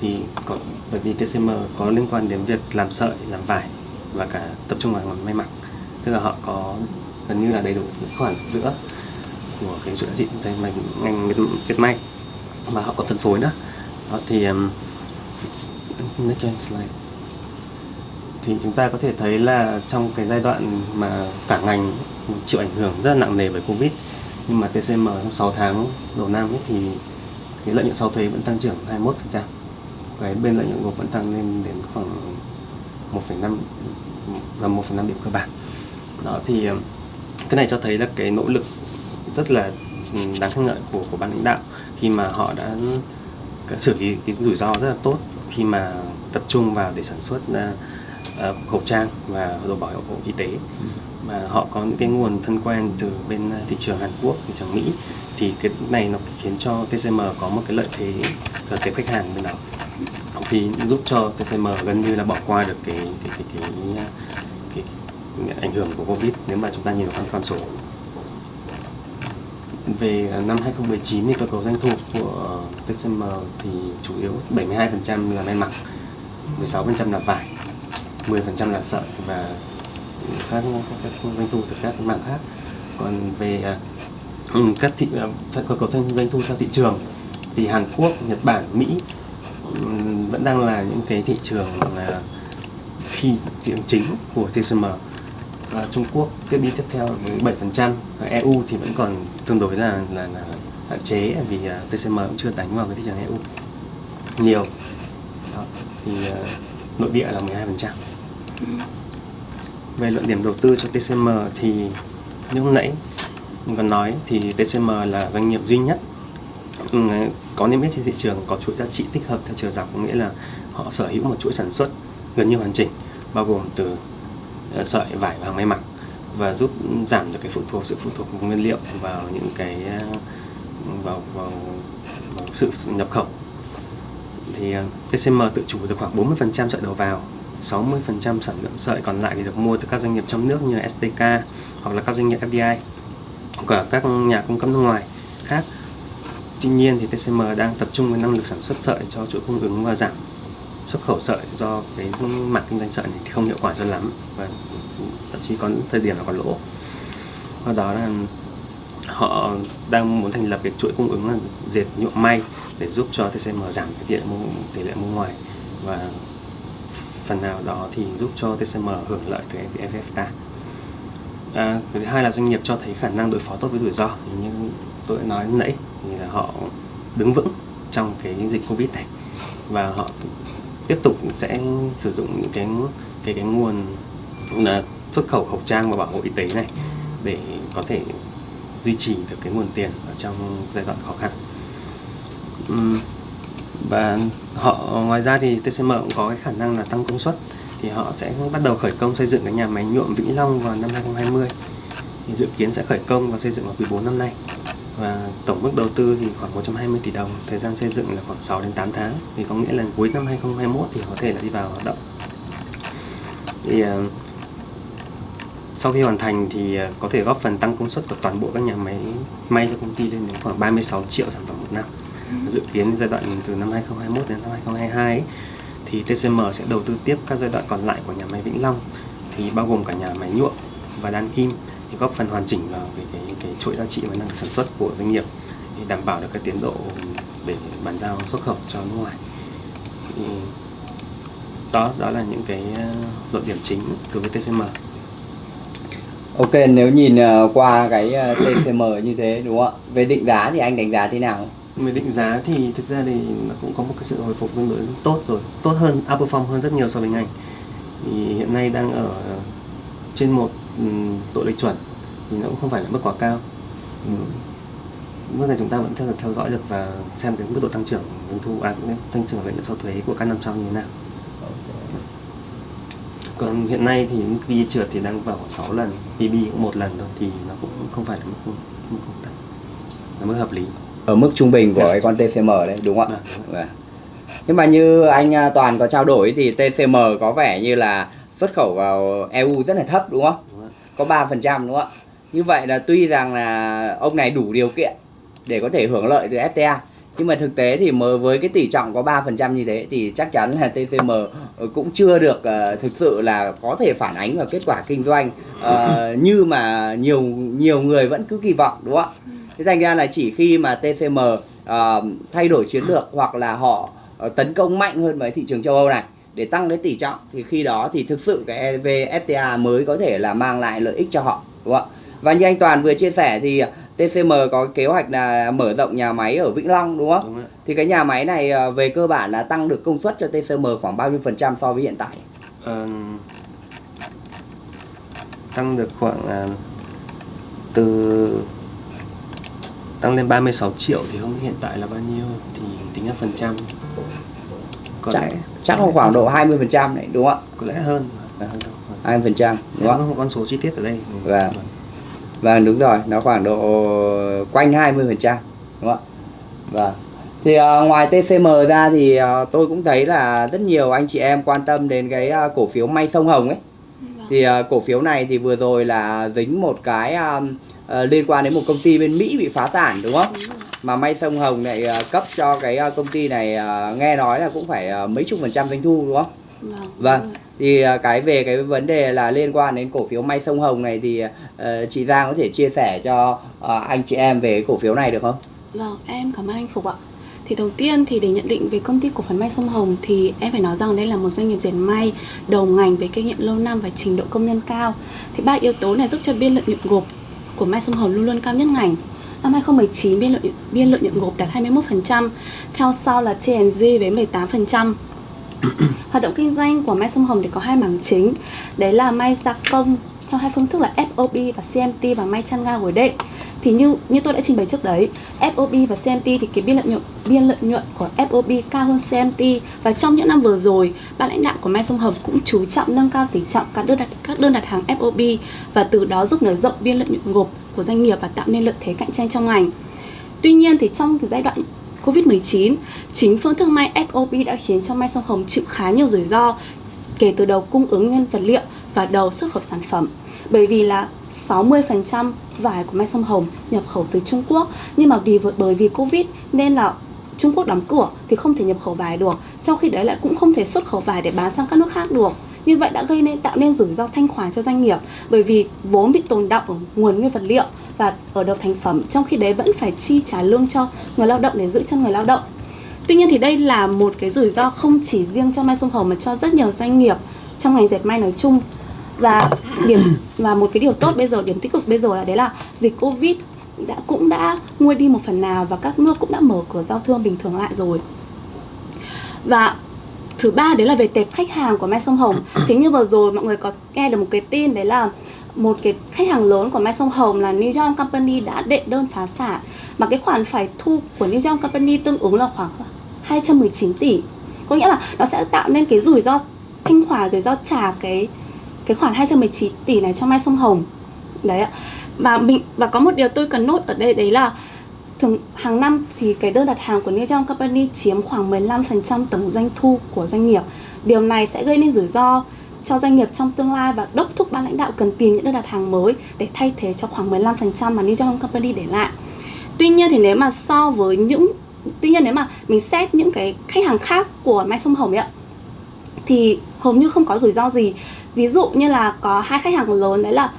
Thì có, bởi vì TCM có liên quan đến việc làm sợi, làm vải và cả tập trung vào ngành may mặc. Tức là họ có gần như là đầy đủ những khoản giữa của cái chuỗi giá trị đây ngành ngành dệt- may. Và họ còn phân phối nữa. Đó, thì um, next slide thì chúng ta có thể thấy là trong cái giai đoạn mà cả ngành chịu ảnh hưởng rất là nặng nề bởi Covid nhưng mà TCM trong 6 tháng đầu năm ấy thì cái lợi nhuận sau thuế vẫn tăng trưởng 21%. Cái bên lợi nhuận gộp vẫn tăng lên đến khoảng 1,5 là 1,5 điểm cơ bản. Đó thì ờ, cái này cho thấy là cái nỗ lực rất là ừ, đáng khen ngợi của của ban lãnh đạo khi mà họ đã xử lý cái rủi ro rất là tốt khi mà tập trung vào để sản xuất ờ, Ờ, khẩu trang và đồ bảo hộ y tế. Mà họ có những cái nguồn thân quen từ bên thị trường Hàn Quốc, thị trường Mỹ thì cái này nó khiến cho TCM có một cái lợi thế ở tiếp khách hàng bên đó thì giúp cho TCM gần như là bỏ qua được cái cái cái cái, cái, cái, cái ảnh hưởng của Covid nếu mà chúng ta nhìn vào con số. Về năm 2019 thì cơ cấu doanh thu của TCM thì chủ yếu 72% là may mặc, 16% là vải, 10% là sợi và các, các, doanh thu từ các mảng khác. Còn về à, ừ, các thị à, cơ cấu doanh thu theo thị trường thì Hàn Quốc, Nhật Bản, Mỹ ừ, vẫn đang là những cái thị trường là phi thị trường chính của TCM và Trung Quốc tiếp đi tiếp theo với 7% EU thì vẫn còn tương đối là là, là hạn chế vì à, TCM cũng chưa đánh vào cái thị trường EU nhiều Đó. thì à, nội địa là 12% về luận điểm đầu tư cho TCM thì như hôm nãy mình còn nói thì TCM là doanh nghiệp duy nhất ừ, có niêm yết trên thị trường có chuỗi giá trị tích hợp theo chiều dọc có nghĩa là họ sở hữu một chuỗi sản xuất gần như hoàn chỉnh bao gồm từ ờ, sợi vải và hàng may mặc và giúp giảm được cái phụ thuộc sự phụ thuộc của nguyên liệu vào những cái ờ, vào vào, vào sự nhập khẩu. Thì ờ, TCM tự chủ được khoảng 40% sợi đầu vào 60% sản lượng sợi còn lại thì được mua từ các doanh nghiệp trong nước như là STK hoặc là các doanh nghiệp FDI của các nhà cung cấp nước ngoài khác Tuy nhiên thì TCM đang tập trung với năng lực sản xuất sợi cho chuỗi cung ứng và giảm xuất khẩu sợi do cái mảng kinh doanh sợi này thì không hiệu quả cho lắm và thậm chí có thời điểm là còn lỗ. Và đó là họ đang muốn thành lập cái chuỗi cung ứng là dệt nhuộm may để giúp cho TCM giảm cái tỷ lệ mua, tỷ lệ mua ngoài và phần nào đó thì giúp cho TCM hưởng lợi từ FTA. À, cái thứ hai là doanh nghiệp cho thấy khả năng đối phó tốt với rủi ro thì như tôi đã nói nãy thì là họ đứng vững trong cái dịch Covid này và họ tiếp tục sẽ sử dụng những cái cái cái nguồn là xuất khẩu khẩu trang và bảo hộ y tế này để có thể duy trì được cái nguồn tiền ở trong giai đoạn khó khăn. Uhm và họ ngoài ra thì TCM cũng có cái khả năng là tăng công suất. Thì họ sẽ bắt đầu khởi công xây dựng cái nhà máy nhuộm Vĩnh Long vào năm 2020 thì dự kiến sẽ khởi công và xây dựng vào quý 4 năm nay. Và tổng mức đầu tư thì khoảng 120 tỷ đồng thời gian xây dựng là khoảng 6 đến 8 tháng. Thì có nghĩa là cuối năm 2021 thì có thể là đi vào hoạt động. Thì uh, sau khi hoàn thành thì uh, có thể góp phần tăng công suất của toàn bộ các nhà máy may cho công ty lên đến khoảng 36 triệu sản phẩm một năm dự kiến giai đoạn từ năm 2021 đến năm 2022 ấy, thì TCM sẽ đầu tư tiếp các giai đoạn còn lại của nhà máy Vĩnh Long thì bao gồm cả nhà máy nhuộm và đan kim thì góp phần hoàn chỉnh vào cái cái cái chuỗi giá trị và năng lực sản xuất của doanh nghiệp để đảm bảo được cái tiến độ để bàn giao xuất khẩu cho nước ngoài. Thì đó đó là những cái ờ, luận điểm chính đối với TCM. Ok, nếu nhìn ờ, qua cái ờ, TCM như thế đúng không ạ? Về định giá thì anh đánh giá thế nào? Về định giá thì thực ra thì nó cũng có một cái sự hồi phục tương đối tốt rồi, tốt hơn, outperform hơn rất nhiều so với ngành. Thì hiện nay đang ở trên một ừ, tội lệch chuẩn thì nó cũng không phải là mức quá cao. Ừ. Mức này chúng ta vẫn theo theo dõi được và xem cái mức độ tăng trưởng doanh thu à, tăng trưởng lợi nhuận sau thuế của các năm sau như thế nào. Còn hiện nay thì mức PE trượt thì đang vào khoảng 6 lần, PB cũng một lần thôi thì nó cũng không phải là mức mức không tăng, là mức hợp lý. Ở mức trung bình của cái con TCM đấy đúng không ạ? Vâng, đúng Vâng. Nhưng mà như anh à, Toàn có trao đổi thì TCM có vẻ như là xuất khẩu vào EU rất là thấp đúng không? Đúng không? Có 3% đúng không ạ? Như vậy là tuy rằng là ông này đủ điều kiện để có thể hưởng lợi từ FTA nhưng mà thực tế thì mới với cái tỷ trọng có 3% như thế thì chắc chắn là TCM cũng chưa được uh, thực sự là có thể phản ánh vào kết quả kinh doanh uh, như mà nhiều nhiều người vẫn cứ kỳ vọng đúng không ạ? Thế thành ra là chỉ khi mà TCM uh, thay đổi chiến lược hoặc là họ uh, tấn công mạnh hơn với thị trường châu Âu này để tăng cái tỷ trọng thì khi đó thì thực sự cái EVFTA mới có thể là mang lại lợi ích cho họ đúng không ạ? Và như anh Toàn vừa chia sẻ thì TCM có kế hoạch là mở rộng nhà máy ở Vĩnh Long đúng không? Đúng. Thì cái nhà máy này ờ, về cơ bản là tăng được công suất cho TCM khoảng bao nhiêu phần trăm so với hiện tại? Ờ, tăng được khoảng từ tăng lên 36 triệu thì không biết hiện tại là bao nhiêu thì tính ra phần trăm có Chắc, lẽ chắc là khoảng độ 20 phần trăm đấy đúng không có lẽ hơn là hơn đâu. 20 phần trăm đúng không? không có con số chi tiết ở đây Vâng. Vâng đúng rồi, nó khoảng độ quanh 20 phần trăm đúng không ạ? Vâng. Thì ờ, ngoài TCM ra thì ờ, tôi cũng thấy là rất nhiều anh chị em quan tâm đến cái ờ, cổ phiếu May Sông Hồng ấy. Thì ờ, cổ phiếu này thì vừa rồi là dính một cái ờ, ờ, liên quan đến một công ty bên Mỹ bị phá sản đúng không? Đúng. Mà May Sông Hồng lại ờ, cấp cho cái ờ, công ty này nghe nói là cũng phải mấy chục phần trăm doanh thu đúng không? Vâng. Vâng. Thì cái về cái vấn đề là liên quan đến cổ phiếu May Sông Hồng này thì chị Giang có thể chia sẻ cho anh chị em về cổ phiếu này được không? Vâng, em cảm ơn anh Phục ạ. Thì đầu tiên thì để nhận định về công ty cổ phần may sông Hồng thì em phải nói rằng đây là một doanh nghiệp dệt may đầu ngành với kinh nghiệm lâu năm và trình độ công nhân cao. Thì ba yếu tố này giúp cho biên lợi nhuận gộp của may sông Hồng luôn luôn cao nhất ngành. Năm 2019 biên lợi biên lợi nhuận gộp đạt 21%, theo sau là TNG với 18%. Hoạt động kinh doanh của may sông Hồng thì có hai mảng chính, đấy là may gia công theo hai phương thức là FOB và CMT và may chăn ga gối đệm thì như như tôi đã trình bày trước đấy FOB và CMT thì cái biên lợi nhuận biên lợi nhuận của FOB cao hơn CMT và trong những năm vừa rồi ban lãnh đạo của Mai Sông Hồng cũng chú trọng nâng cao tỷ trọng các đơn đặt các đơn đặt hàng FOB và từ đó giúp nới rộng biên lợi nhuận gộp của doanh nghiệp và tạo nên lợi thế cạnh tranh trong ngành. Tuy nhiên thì trong cái giai đoạn Covid-19, chính phương thức may FOB đã khiến cho Mai Sông Hồng chịu khá nhiều rủi ro kể từ đầu cung ứng nguyên vật liệu và đầu xuất khẩu sản phẩm. Bởi vì là 60% vải của Mai Sông Hồng nhập khẩu từ Trung Quốc. Nhưng mà vì bởi vì Covid nên là Trung Quốc đóng cửa thì không thể nhập khẩu vải được. Trong khi đấy lại cũng không thể xuất khẩu vải để bán sang các nước khác được. Như vậy đã gây nên tạo nên rủi ro thanh khoản cho doanh nghiệp, bởi vì vốn bị tồn đọng ở nguồn nguyên vật liệu và ở đầu thành phẩm, trong khi đấy vẫn phải chi trả lương cho người lao động để giữ chân người lao động. Tuy nhiên thì đây là một cái rủi ro không chỉ riêng cho Mai Sông Hồng mà cho rất nhiều doanh nghiệp trong ngành dệt may nói chung và điểm, và một cái điều tốt bây giờ, điểm tích cực bây giờ là đấy là dịch covid đã, cũng đã nguôi đi một phần nào và các nước cũng đã mở cửa giao thương bình thường lại rồi và thứ ba đấy là về tệp khách hàng của Mai Sông Hồng. Thế như vừa rồi mọi người có nghe được một cái tin đấy là một cái khách hàng lớn của Mai Sông Hồng là New York Company đã đệ đơn phá sản mà cái khoản phải thu của New York Company tương ứng là khoảng 219 tỷ. Có nghĩa là nó sẽ tạo nên cái rủi ro, thanh khoản rủi ro trả cái cái khoản 219 tỷ này cho Mai Sông Hồng. Đấy ạ. Và mình, và có một điều tôi cần nốt ở đây, đấy là thường hàng năm thì cái đơn đặt hàng của New York Company chiếm khoảng 15% tổng doanh thu của doanh nghiệp. Điều này sẽ gây nên rủi ro cho doanh nghiệp trong tương lai và đốc thúc ban lãnh đạo cần tìm những đơn đặt hàng mới để thay thế cho khoảng 15% mà New York Company để lại. Tuy nhiên thì nếu mà so với những, tuy nhiên nếu mà mình xét những cái khách hàng khác của Mai Sông Hồng ấy ạ thì hầu như không có rủi ro gì. Ví dụ như là có hai khách hàng lớn đấy là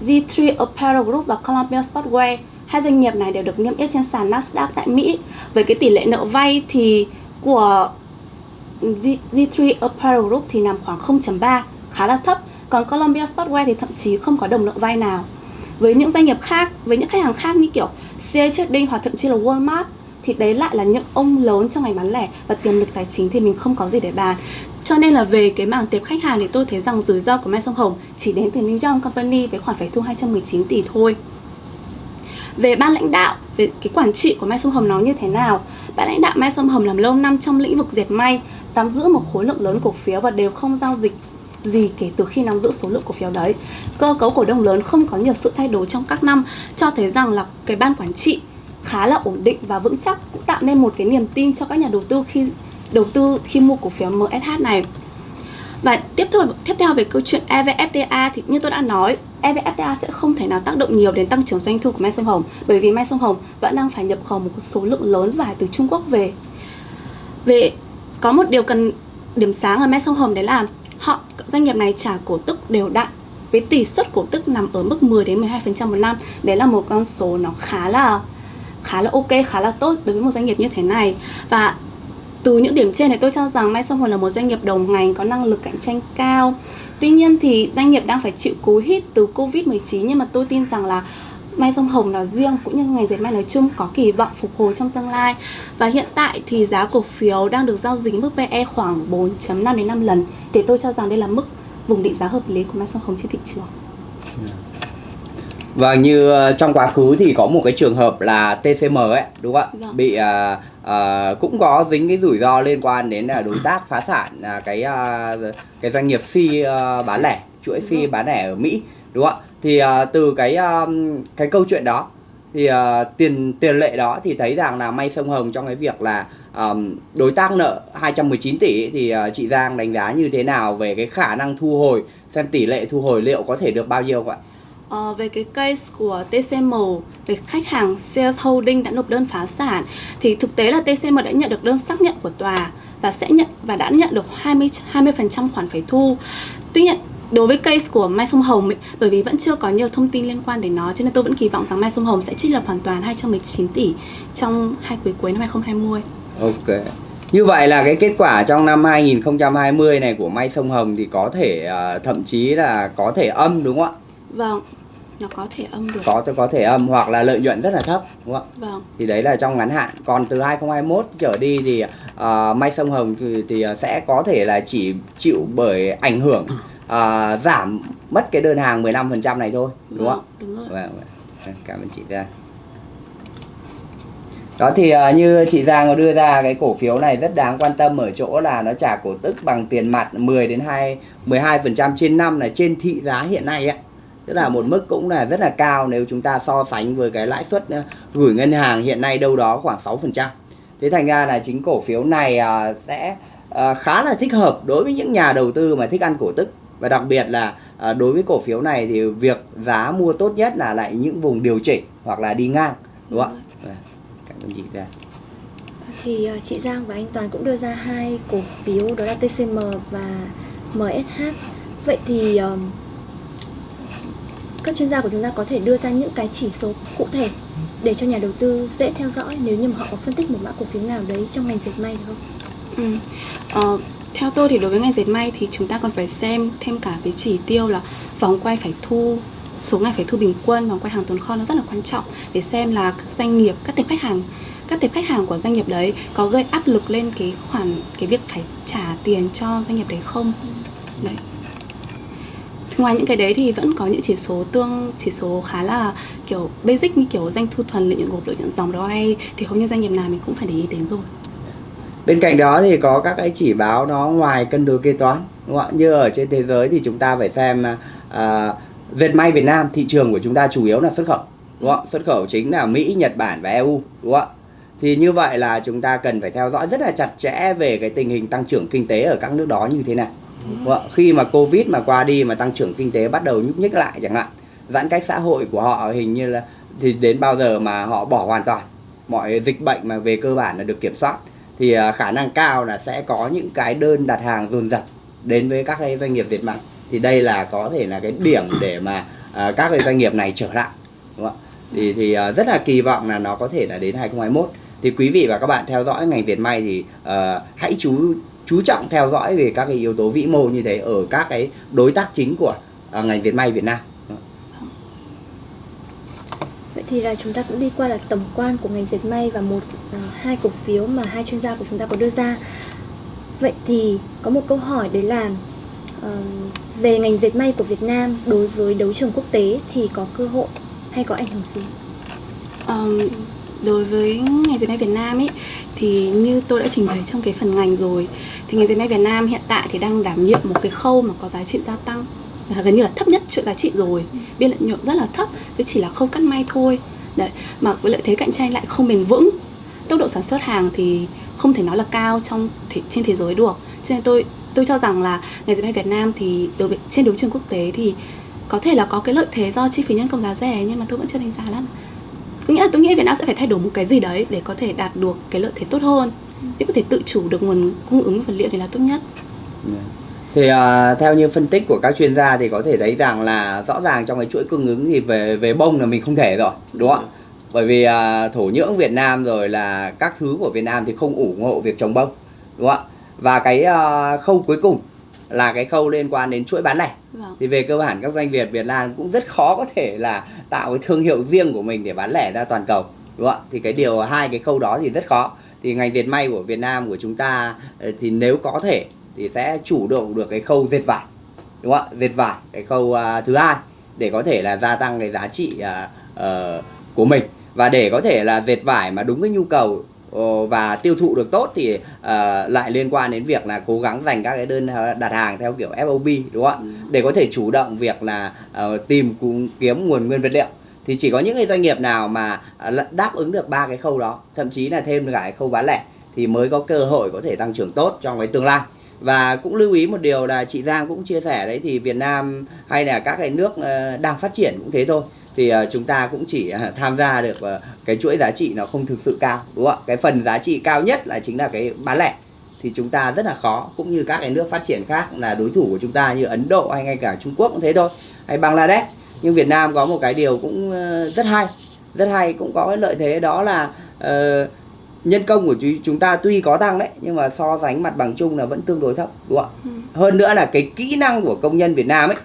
G3 Apparel Group và Columbia Sportswear. Hai doanh nghiệp này đều được niêm yết trên sàn Nasdaq tại Mỹ. Với cái tỷ lệ nợ vay thì của G3 Apparel Group thì nằm khoảng 0.3, khá là thấp. Còn Columbia Sportswear thì thậm chí không có đồng nợ vay nào. Với những doanh nghiệp khác, với những khách hàng khác như kiểu CA Trading hoặc thậm chí là Walmart thì đấy lại là những ông lớn trong ngành bán lẻ và tiềm lực tài chính thì mình không có gì để bàn. Cho nên là về cái mảng tệp khách hàng thì tôi thấy rằng rủi ro của Mai Sông Hồng chỉ đến từ New York Company với khoản phải thu 219 tỷ thôi. Về ban lãnh đạo, về cái quản trị của Mai Sông Hồng nó như thế nào? Ban lãnh đạo Mai Sông Hồng làm lâu năm trong lĩnh vực dệt may, nắm giữ một khối lượng lớn cổ phiếu và đều không giao dịch gì kể từ khi nắm giữ số lượng cổ phiếu đấy. Cơ cấu cổ đông lớn không có nhiều sự thay đổi trong các năm, cho thấy rằng là cái ban quản trị khá là ổn định và vững chắc cũng tạo nên một cái niềm tin cho các nhà đầu tư khi đầu tư khi mua cổ phiếu MSH này. Và tiếp theo tiếp theo về câu chuyện EVFTA thì như tôi đã nói, EVFTA sẽ không thể nào tác động nhiều đến tăng trưởng doanh thu của Mai Sông Hồng bởi vì Mai Sông Hồng vẫn đang phải nhập khẩu một số lượng lớn vải từ Trung Quốc về. Về có một điều cần điểm sáng ở Mai Sông Hồng đấy là họ doanh nghiệp này trả cổ tức đều đặn với tỷ suất cổ tức nằm ở mức 10 đến 12% một năm. Đấy là một con số nó khá là khá là ok, khá là tốt đối với một doanh nghiệp như thế này. Và từ những điểm trên này tôi cho rằng Mai Sông Hồng là một doanh nghiệp đầu ngành có năng lực cạnh tranh cao. Tuy nhiên thì doanh nghiệp đang phải chịu cú hít từ Covid-19 nhưng mà tôi tin rằng là Mai Sông Hồng nói riêng cũng như ngành dệt may nói chung có kỳ vọng phục hồi trong tương lai. Và hiện tại thì giá cổ phiếu đang được giao dịch mức PE khoảng 4.5 đến 5 lần. Để tôi cho rằng đây là mức vùng định giá hợp lý của Mai Sông Hồng trên thị trường. Và như ờ, trong quá khứ thì có một cái trường hợp là TCM ấy, đúng không ạ? Vâng. Bị à, à, cũng có dính cái rủi ro liên quan đến là đối tác phá sản à, cái à, cái doanh nghiệp C à, bán lẻ, chuỗi Vâng. bán lẻ ở Mỹ, đúng không ạ? Thì à, từ cái à, cái câu chuyện đó thì à, tiền tiền lệ đó thì thấy rằng là may sông Hồng trong cái việc là à, đối tác nợ 219 tỷ thì à, chị Giang đánh giá như thế nào về cái khả năng thu hồi xem tỷ lệ thu hồi liệu có thể được bao nhiêu không ạ? Ờ, về cái case của TCM về khách hàng Sales Holding đã nộp đơn phá sản thì thực tế là TCM đã nhận được đơn xác nhận của tòa và sẽ nhận và đã nhận được 20 20% khoản phải thu. Tuy nhiên đối với case của Mai Sông Hồng ấy, bởi vì vẫn chưa có nhiều thông tin liên quan đến nó cho nên tôi vẫn kỳ vọng rằng Mai Sông Hồng sẽ trích lập hoàn toàn 219 tỷ trong hai quý cuối năm 2020. Ok. Như vậy là cái kết quả trong năm 2020 này của May Sông Hồng thì có thể ờ, thậm chí là có thể âm đúng không ạ? Vâng, nó có thể âm được. Có có thể âm hoặc là lợi nhuận rất là thấp đúng không ạ? Vâng. Thì đấy là trong ngắn hạn. Còn từ 2021 trở đi thì ờ, May Sông Hồng thì, thì sẽ có thể là chỉ chịu bởi ảnh hưởng ờ, giảm mất cái đơn hàng 15% này thôi đúng không ạ? Vâng, đúng rồi. Vâng, vâng. Cảm ơn chị Giang. Đó thì à, như chị Giang có đưa ra cái cổ phiếu này rất đáng quan tâm ở chỗ là nó trả cổ tức bằng tiền mặt 10 đến 2 12% trên năm là trên thị giá hiện nay ấy. Tức là một mức cũng là rất là cao nếu chúng ta so sánh với cái lãi suất à, gửi ngân hàng hiện nay đâu đó khoảng 6%. Thế thành ra là chính cổ phiếu này à, sẽ à, khá là thích hợp đối với những nhà đầu tư mà thích ăn cổ tức và đặc biệt là đối với cổ phiếu này thì việc giá mua tốt nhất là lại những vùng điều chỉnh hoặc là đi ngang đúng không ạ? Vâng. Cảm ơn chị Giang. Thì ờ, chị Giang và anh Toàn cũng đưa ra hai cổ phiếu đó là TCM và MSH. Vậy thì các chuyên gia của chúng ta có thể đưa ra những cái chỉ số cụ thể để cho nhà đầu tư dễ theo dõi nếu như mà họ có phân tích một mã cổ phiếu nào đấy trong ngành dệt may được không? Ừ. Ờ, theo tôi thì đối với ngành dệt may thì chúng ta còn phải xem thêm cả cái chỉ tiêu là vòng quay phải thu số ngày phải thu bình quân vòng quay hàng tồn kho nó rất là quan trọng để xem là các doanh nghiệp các tệp khách hàng các tệp khách hàng của doanh nghiệp đấy có gây áp lực lên cái khoản cái việc phải trả tiền cho doanh nghiệp đấy không đấy ngoài những cái đấy thì vẫn có những chỉ số tương chỉ số khá là kiểu basic như kiểu doanh thu thuần lợi nhuận gộp lợi nhuận dòng ROI thì hầu như doanh nghiệp nào mình cũng phải để ý đến rồi Bên cạnh đó thì có các cái chỉ báo nó ngoài cân đối kế toán đúng không ạ? Như ở trên thế giới thì chúng ta phải xem uh, dệt may Việt Nam thị trường của chúng ta chủ yếu là xuất khẩu đúng không? Xuất khẩu chính là Mỹ, Nhật Bản và EU đúng không? Thì như vậy là chúng ta cần phải theo dõi rất là chặt chẽ về cái tình hình tăng trưởng kinh tế ở các nước đó như thế nào. Đúng không? Khi mà Covid mà qua đi mà tăng trưởng kinh tế bắt đầu nhúc nhích lại chẳng hạn, giãn cách xã hội của họ hình như là thì đến bao giờ mà họ bỏ hoàn toàn. Mọi dịch bệnh mà về cơ bản là được kiểm soát. Thì à, khả năng cao là sẽ có những cái đơn đặt hàng dồn dập đến với các cái doanh nghiệp việt may thì đây là có thể là cái điểm để mà à, các cái doanh nghiệp này trở lại đúng không ạ? Thì thì à, rất là kỳ vọng là nó có thể là đến 2021 thì quý vị và các bạn theo dõi ngành việt may thì uh, hãy chú chú trọng theo dõi về các cái yếu tố vĩ mô như thế ở các cái đối tác chính của uh, ngành dệt may Việt Nam Vậy thì là chúng ta cũng đi qua là tổng quan của ngành dệt may và một uh, hai cổ phiếu mà hai chuyên gia của chúng ta có đưa ra. Vậy thì có một câu hỏi đấy là uh, về ngành dệt may của Việt Nam đối với đấu trường quốc tế thì có cơ hội hay có ảnh hưởng gì? Um, đối với ngành dệt may Việt Nam ấy thì như tôi đã trình bày trong cái phần ngành rồi thì ngành dệt may Việt Nam hiện tại thì đang đảm nhiệm một cái khâu mà có giá trị gia tăng và gần như là thấp nhất chuỗi giá trị rồi. Biên lợi nhuận rất là thấp với chỉ là khâu cắt may thôi. Đấy mà với lợi thế cạnh tranh lại không bền vững tốc độ sản xuất hàng thì không thể nói là cao trong thể, trên thế giới được. Cho nên tôi tôi cho rằng là ngành dệt may Việt Nam thì đối với trên đấu trường quốc tế thì có thể là có cái lợi thế do chi phí nhân công giá rẻ nhưng mà tôi vẫn chưa đánh giá lắm tôi nghĩ là tôi nghĩ Việt Nam sẽ phải thay đổi một cái gì đấy để có thể đạt được cái lợi thế tốt hơn. Chứ có thể tự chủ được nguồn cung ứng vật liệu thì là tốt nhất. Dạ. Thì uh, theo như phân tích của các chuyên gia thì có thể thấy rằng là rõ ràng trong cái chuỗi cung ứng thì về về bông là mình không thể rồi đúng không ạ? Bởi vì uh, thổ nhưỡng Việt Nam rồi là các thứ của Việt Nam thì không ủng hộ việc trồng bông đúng không ạ? Và cái uh, khâu cuối cùng là cái khâu liên quan đến chuỗi bán lẻ vâng. thì về cơ bản các doanh nghiệp Việt Nam cũng rất khó có thể là tạo cái thương hiệu riêng của mình để bán lẻ ra toàn cầu đúng không ạ? Thì cái điều hai cái khâu đó thì rất khó. Thì ngành dệt may của Việt Nam của chúng ta ờ, thì nếu có thể thì sẽ chủ động được cái khâu dệt vải đúng không ạ? Dệt vải cái khâu uh, thứ hai để có thể là gia tăng cái giá trị uh, uh, của mình. Và để có thể là dệt vải mà đúng cái nhu cầu và tiêu thụ được tốt thì uh, lại liên quan đến việc là cố gắng dành các cái đơn đặt hàng theo kiểu FOB đúng không ạ? Ừ. để có thể chủ động việc là uh, tìm kiếm nguồn nguyên vật liệu. Thì chỉ có những cái doanh nghiệp nào mà đáp ứng được ba cái khâu đó thậm chí là thêm cả cái khâu bán lẻ thì mới có cơ hội có thể tăng trưởng tốt trong cái tương lai. Và cũng lưu ý một điều là chị Giang cũng chia sẻ đấy thì Việt Nam hay là các cái nước ờ, đang phát triển cũng thế thôi thì ờ, chúng ta cũng chỉ ờ, tham gia được cái chuỗi giá trị nó không thực sự cao đúng không ạ? Cái phần giá trị cao nhất là chính là cái bán lẻ. Thì chúng ta rất là khó cũng như các cái nước phát triển khác là đối thủ của chúng ta như Ấn Độ hay ngay cả Trung Quốc cũng thế thôi hay Bangladesh. Nhưng Việt Nam có một cái điều cũng rất hay rất hay cũng có cái lợi thế đó là uh, nhân công của chúng ta tuy có tăng đấy nhưng mà so sánh mặt bằng chung là vẫn tương đối thấp đúng không ạ? Ừ. hơn nữa là cái kỹ năng của công nhân Việt Nam ấy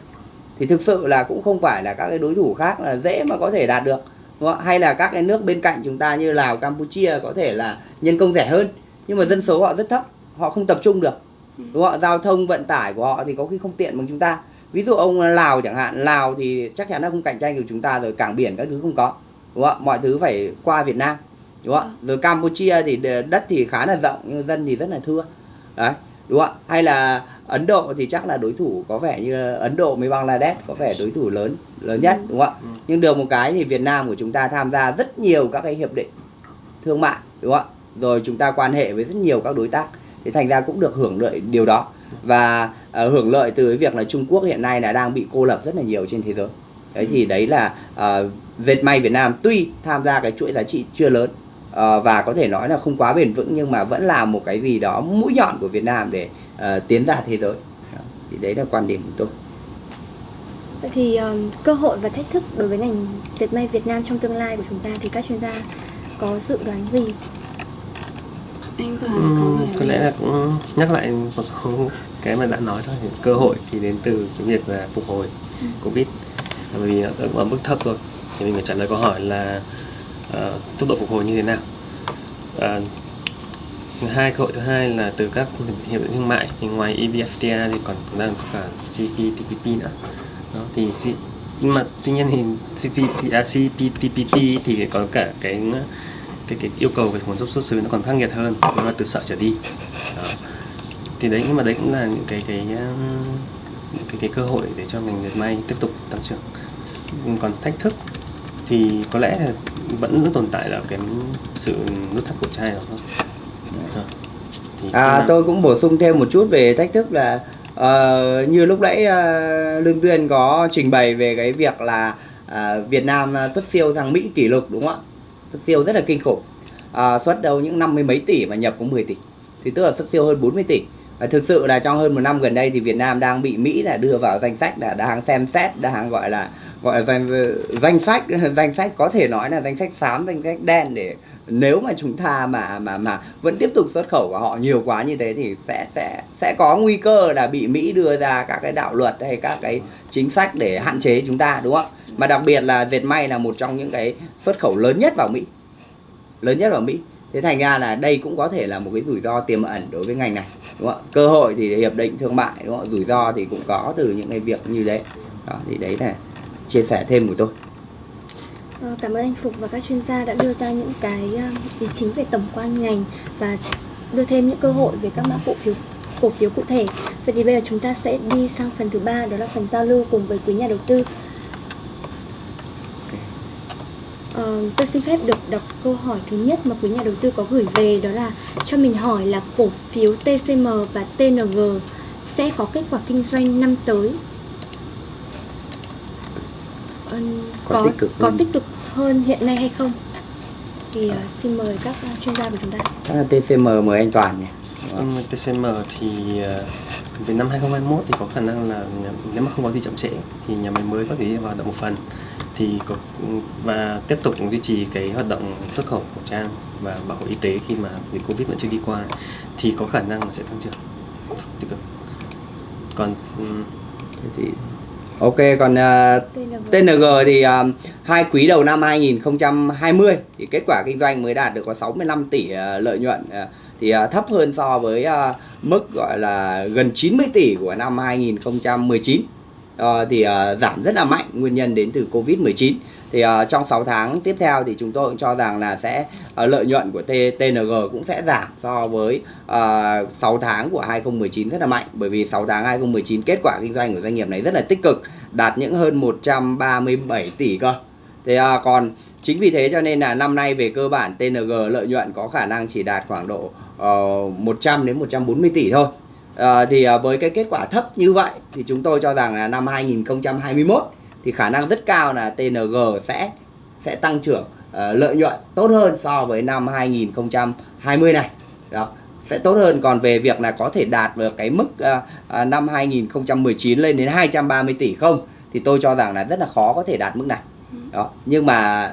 thì thực sự là cũng không phải là các cái đối thủ khác là dễ mà có thể đạt được đúng không? hay là các cái nước bên cạnh chúng ta như Lào Campuchia có thể là nhân công rẻ hơn nhưng mà dân số họ rất thấp họ không tập trung được ừ. đúng không giao thông vận tải của họ thì có khi không tiện bằng chúng ta. Ví dụ ông Lào chẳng hạn Lào thì chắc chắn là không cạnh tranh được chúng ta rồi cảng biển các thứ không có đúng không mọi thứ phải qua Việt Nam đúng không ạ? Rồi Campuchia thì đất thì khá là rộng nhưng dân thì rất là thưa đấy đúng không hay là Ấn Độ thì chắc là đối thủ có vẻ như Ấn Độ với Bangladesh có vẻ đối thủ lớn lớn nhất đúng không ạ? Ừ. nhưng được một cái thì Việt Nam của chúng ta tham gia rất nhiều các cái hiệp định thương mại đúng không ạ? Rồi chúng ta quan hệ với rất nhiều các đối tác. Thì thành ra cũng được hưởng lợi điều đó. Và uh, hưởng lợi từ cái việc là Trung Quốc hiện nay là đang bị cô lập rất là nhiều trên thế giới. Đấy thì đấy là uh, dệt may Việt Nam tuy tham gia cái chuỗi giá trị chưa lớn uh, và có thể nói là không quá bền vững nhưng mà vẫn là một cái gì đó mũi nhọn của Việt Nam để uh, tiến ra thế giới. Thì đấy là quan điểm của tôi. Vậy thì um, cơ hội và thách thức đối với ngành dệt may Việt Nam trong tương lai của chúng ta thì các chuyên gia có dự đoán gì? Anh có, uhm, có lẽ là cũng nhắc lại một số cái mà đã nói thôi. Cơ hội thì đến từ cái việc là phục hồi ừ. covid. Bởi vì ở mức thấp rồi. Thì mình phải trả lời câu hỏi là uh, tốc độ phục hồi như thế nào? À, hai cơ hội thứ hai là từ các hiệp định thương mại. Thì ngoài EVFTA thì còn đang có cả CPTPP nữa. Đó thì nhưng mà tuy nhiên thì à, CPTPP thì có cả cái cái cái yêu cầu về nguồn gốc xuất xứ nó còn khắc nghiệt hơn. Nó là từ sợ trở đi. Đó. thì đấy nhưng mà đấy cũng là những cái cái um, cái cái cơ hội để cho ngành dệt may tiếp tục tăng trưởng. Còn thách thức thì có lẽ là vẫn tồn tại là cái sự nút thắt cổ chai đó thôi. À, tôi cũng bổ sung thêm một chút về thách thức là ờ, như lúc nãy ờ, Lương Duyên có trình bày về cái việc là à, Việt Nam xuất siêu sang Mỹ kỷ lục đúng không ạ? Xuất siêu rất là kinh khủng. À, xuất đâu những năm mươi mấy tỷ mà nhập có 10 tỷ. Thì tức là xuất siêu hơn 40 tỷ. Và thực sự là trong hơn một năm gần đây thì Việt Nam đang bị Mỹ là đưa vào danh sách là đang xem xét, đang gọi là gọi là danh danh sách danh sách có thể nói là danh sách xám, danh sách đen để nếu mà chúng ta mà mà mà vẫn tiếp tục xuất khẩu của họ nhiều quá như thế thì sẽ sẽ sẽ có nguy cơ là bị Mỹ đưa ra các cái đạo luật hay các cái chính sách để hạn chế chúng ta đúng không ạ? Mà đặc biệt là dệt may là một trong những cái xuất khẩu lớn nhất vào Mỹ. Lớn nhất vào Mỹ. Thế thành ra là đây cũng có thể là một cái rủi ro tiềm ẩn đối với ngành này, đúng không ạ? Cơ hội thì hiệp định thương mại đúng không ạ? Rủi ro thì cũng có từ những cái việc như đấy. Đó thì đấy là chia sẻ thêm của tôi. Ờ, Cảm ơn anh Phục và các chuyên gia đã đưa ra những cái um, ý chính về tổng quan ngành và đưa thêm những cơ hội về các mã cổ phiếu cổ phiếu cụ thể. Vậy thì bây giờ chúng ta sẽ đi sang phần thứ ba đó là phần giao lưu cùng với quý nhà đầu tư. Ờ, tôi xin phép được đọc câu hỏi thứ nhất mà quý nhà đầu tư có gửi về đó là cho mình hỏi là cổ phiếu TCM và TNG sẽ có kết quả kinh doanh năm tới Ờ, Có có tích cực có hơn. tích cực hơn hiện nay hay không? Thì ờ, xin mời các chuyên gia của chúng ta. Chắc là TCM mời anh Toàn nhỉ. Mà TCM thì ờ, về năm 2021 thì có khả năng là nếu mà không có gì chậm trễ thì nhà máy mới có thể vào hoạt động một phần thì có và tiếp tục duy trì cái hoạt động xuất khẩu khẩu trang và bảo hộ y tế khi mà dịch Covid vẫn chưa đi qua thì có khả năng là sẽ tăng trưởng tích cực. Còn ừm, Thế thì Ok còn à, TNG. TNG thì à, hai quý đầu năm 2020 thì kết quả kinh doanh mới đạt được có 65 tỷ à, lợi nhuận à, thì à, thấp hơn so với à, mức gọi là gần 90 tỷ của năm 2019 Ờ, thì à, giảm rất là mạnh nguyên nhân đến từ Covid-19 thì uh, trong 6 tháng tiếp theo thì chúng tôi cũng cho rằng là sẽ uh, lợi nhuận của T, TNG cũng sẽ giảm so với ờ, uh, 6 tháng của 2019 rất là mạnh bởi vì 6 tháng 2019 kết quả kinh doanh của doanh nghiệp này rất là tích cực đạt những hơn 137 tỷ cơ. thì uh, còn chính vì thế cho nên là năm nay về cơ bản TNG lợi nhuận có khả năng chỉ đạt khoảng độ uh, 100 đến 140 tỷ thôi. À, thì à, với cái kết quả thấp như vậy thì chúng tôi cho rằng là năm 2021 thì khả năng rất cao là TNG sẽ sẽ tăng trưởng ờ, lợi nhuận tốt hơn so với năm 2020 này. Đó sẽ tốt hơn. Còn về việc là có thể đạt được cái mức à, năm 2019 lên đến 230 tỷ không thì tôi cho rằng là rất là khó có thể đạt mức này. Đó nhưng mà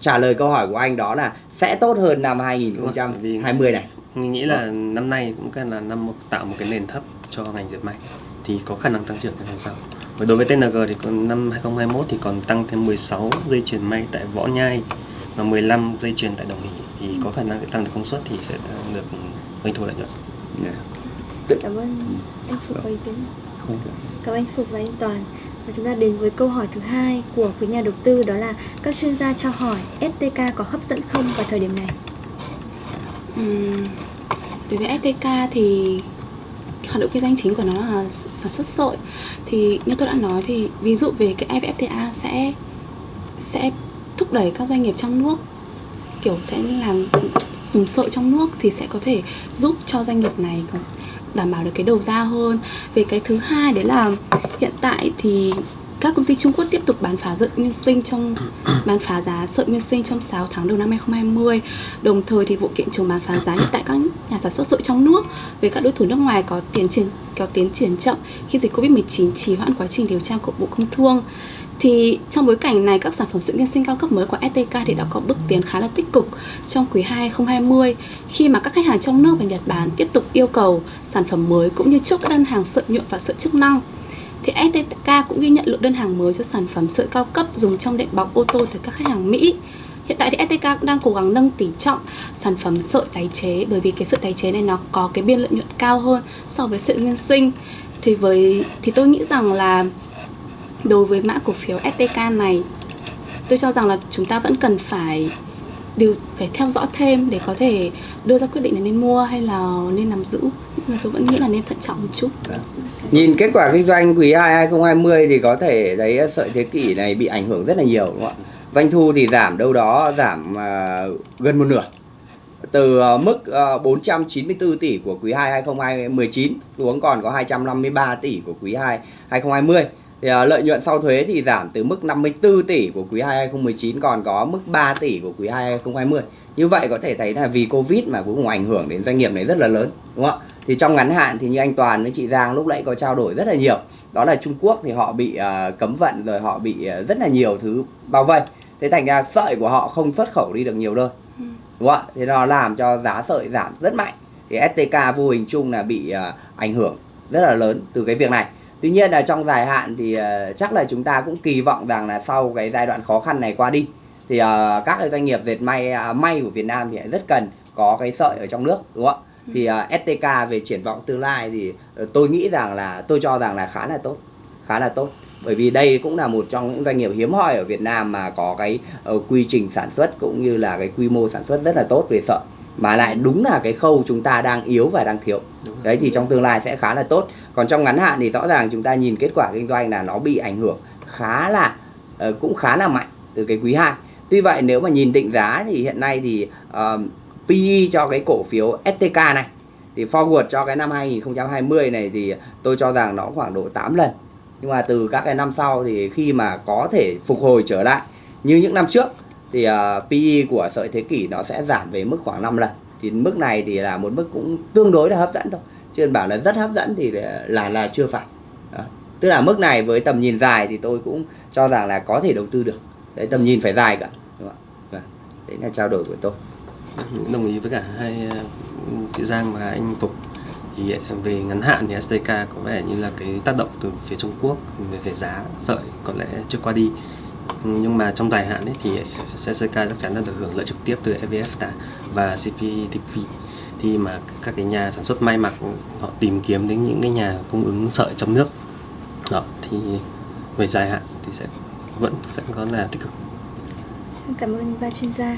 trả lời câu hỏi của anh đó là sẽ tốt hơn năm 2020 này. mình nghĩ là năm nay cũng cần là năm một- tạo một cái nền thấp cho ngành dệt may thì có khả năng tăng trưởng năm sau. Và đối với TNG thì còn năm 2021 thì còn tăng thêm 16 dây chuyền may tại Võ Nhai và 15 dây chuyền tại Đồng Hỷ thì có khả năng sẽ tăng được công suất thì sẽ được doanh thu lợi nhuận. Cảm ơn anh Phục và ý kiến. Cảm ơn anh Phục và anh Toàn. Và chúng ta đến với câu hỏi thứ hai của quý nhà đầu tư đó là các chuyên gia cho hỏi STK có hấp dẫn không vào thời điểm này? Ừm, đối với STK thì hoạt động kinh doanh chính của nó là sản xuất sợi thì như tôi đã nói thì ví dụ về cái EVFTA sẽ sẽ thúc đẩy các doanh nghiệp trong nước, kiểu sẽ làm dùng sợi trong nước thì sẽ có thể giúp cho doanh nghiệp này đảm bảo được cái đầu ra hơn. Về cái thứ hai đấy là hiện tại thì các công ty Trung Quốc tiếp tục bán phá sợi nguyên sinh trong bán phá giá sợi nguyên sinh trong 6 tháng đầu năm 2020 Đồng thời thì vụ kiện trường bán phá giá hiện tại các nhà sản xuất sợi trong nước với các đối thủ nước ngoài có tiến triển có tiến triển chậm khi dịch Covid-19 trì hoãn quá trình điều tra của Bộ Công Thương. Thì trong bối cảnh này các sản phẩm sợi nguyên sinh cao cấp mới của STK thì đã có bước tiến khá là tích cực trong quý 2 2020 khi mà các khách hàng trong nước và Nhật Bản tiếp tục yêu cầu sản phẩm mới cũng như chốt các đơn hàng sợi nhuộm và sợi chức năng thì STK cũng ghi nhận lượng đơn hàng mới cho sản phẩm sợi cao cấp dùng trong đệm bọc ô tô từ các khách hàng Mỹ. Hiện tại thì STK cũng đang cố gắng nâng tỷ trọng sản phẩm sợi tái chế, bởi vì cái sợi tái chế này nó có cái biên lợi nhuận cao hơn so với sợi nguyên sinh. Thì với, thì tôi nghĩ rằng là đối với mã cổ phiếu STK này, tôi cho rằng là chúng ta vẫn cần phải điều, phải theo dõi thêm để có thể đưa ra quyết định là nên mua hay là nên nắm giữ. Nhưng mà tôi vẫn nghĩ là nên thận trọng một chút. Dạ. Nhìn kết quả kinh doanh quý 2 2020 thì có thể thấy ờ, sợi thế kỷ này bị ảnh hưởng rất là nhiều đúng không ạ? Doanh thu thì giảm đâu đó giảm uh, gần một nửa. Từ uh, mức uh, 494 tỷ của quý 2 2019 xuống còn có 253 tỷ của quý 2 2020. Thì uh, lợi nhuận sau thuế thì giảm từ mức 54 tỷ của quý 2 2019 còn có mức 3 tỷ của quý 2 2020. Như vậy có thể thấy là vì Covid mà cũng ảnh hưởng đến doanh nghiệp này rất là lớn đúng không ạ? Thì trong ngắn hạn thì như anh Toàn với chị Giang lúc nãy có trao đổi rất là nhiều. Đó là Trung Quốc thì họ bị à, cấm vận rồi họ bị à, rất là nhiều thứ bao vây. Thế thành ra sợi của họ không xuất khẩu đi được nhiều nơi. Ừ. Đúng không ạ? Thế nó làm cho giá sợi giảm rất mạnh. Thì STK vô hình chung là bị à, ảnh hưởng rất là lớn từ cái việc này. Tuy nhiên là trong dài hạn thì à, chắc là chúng ta cũng kỳ vọng rằng là sau cái giai đoạn khó khăn này qua đi thì à, các doanh nghiệp dệt may à, may của Việt Nam thì rất cần có cái sợi ở trong nước đúng không ạ? Thì à, STK về triển vọng tương lai thì ờ, tôi nghĩ rằng là tôi cho rằng là khá là tốt, khá là tốt. Bởi vì đây cũng là một trong những doanh nghiệp hiếm hoi ở Việt Nam mà có cái ờ, quy trình sản xuất cũng như là cái quy mô sản xuất rất là tốt về sợi mà lại đúng là cái khâu chúng ta đang yếu và đang thiếu. Đấy thì trong tương lai sẽ khá là tốt. Còn trong ngắn hạn thì rõ ràng chúng ta nhìn kết quả kinh doanh là nó bị ảnh hưởng khá là ờ, cũng khá là mạnh từ cái quý 2. Tuy vậy nếu mà nhìn định giá thì hiện nay thì ờ, PE cho cái cổ phiếu STK này thì forward cho cái năm 2020 này thì tôi cho rằng nó khoảng độ 8 lần. Nhưng mà từ các cái năm sau thì khi mà có thể phục hồi trở lại như những năm trước thì ờ, uh, PE của sợi thế kỷ nó sẽ giảm về mức khoảng 5 lần. Thì mức này thì là một mức cũng tương đối là hấp dẫn thôi. Chứ bảo là rất hấp dẫn thì là là, chưa phải. Đó. Tức là mức này với tầm nhìn dài thì tôi cũng cho rằng là có thể đầu tư được. Đấy tầm nhìn phải dài cả. Đúng không. Vâng. Đấy là trao đổi của tôi đồng ý với cả hai ờ, chị Giang và anh Phục thì ờ, về ngắn hạn thì SDK có vẻ như là cái tác động từ phía Trung Quốc về, về giá sợi có lẽ chưa qua đi. Nhưng mà trong dài hạn ấy thì ờ, SDK chắc chắn là được hưởng lợi trực tiếp từ EVFTA và CPTP thì mà các cái nhà sản xuất may mặc họ tìm kiếm đến những cái nhà cung ứng sợi trong nước đó thì về dài hạn thì sẽ vẫn sẽ có là tích cực. Cảm ơn ba chuyên gia.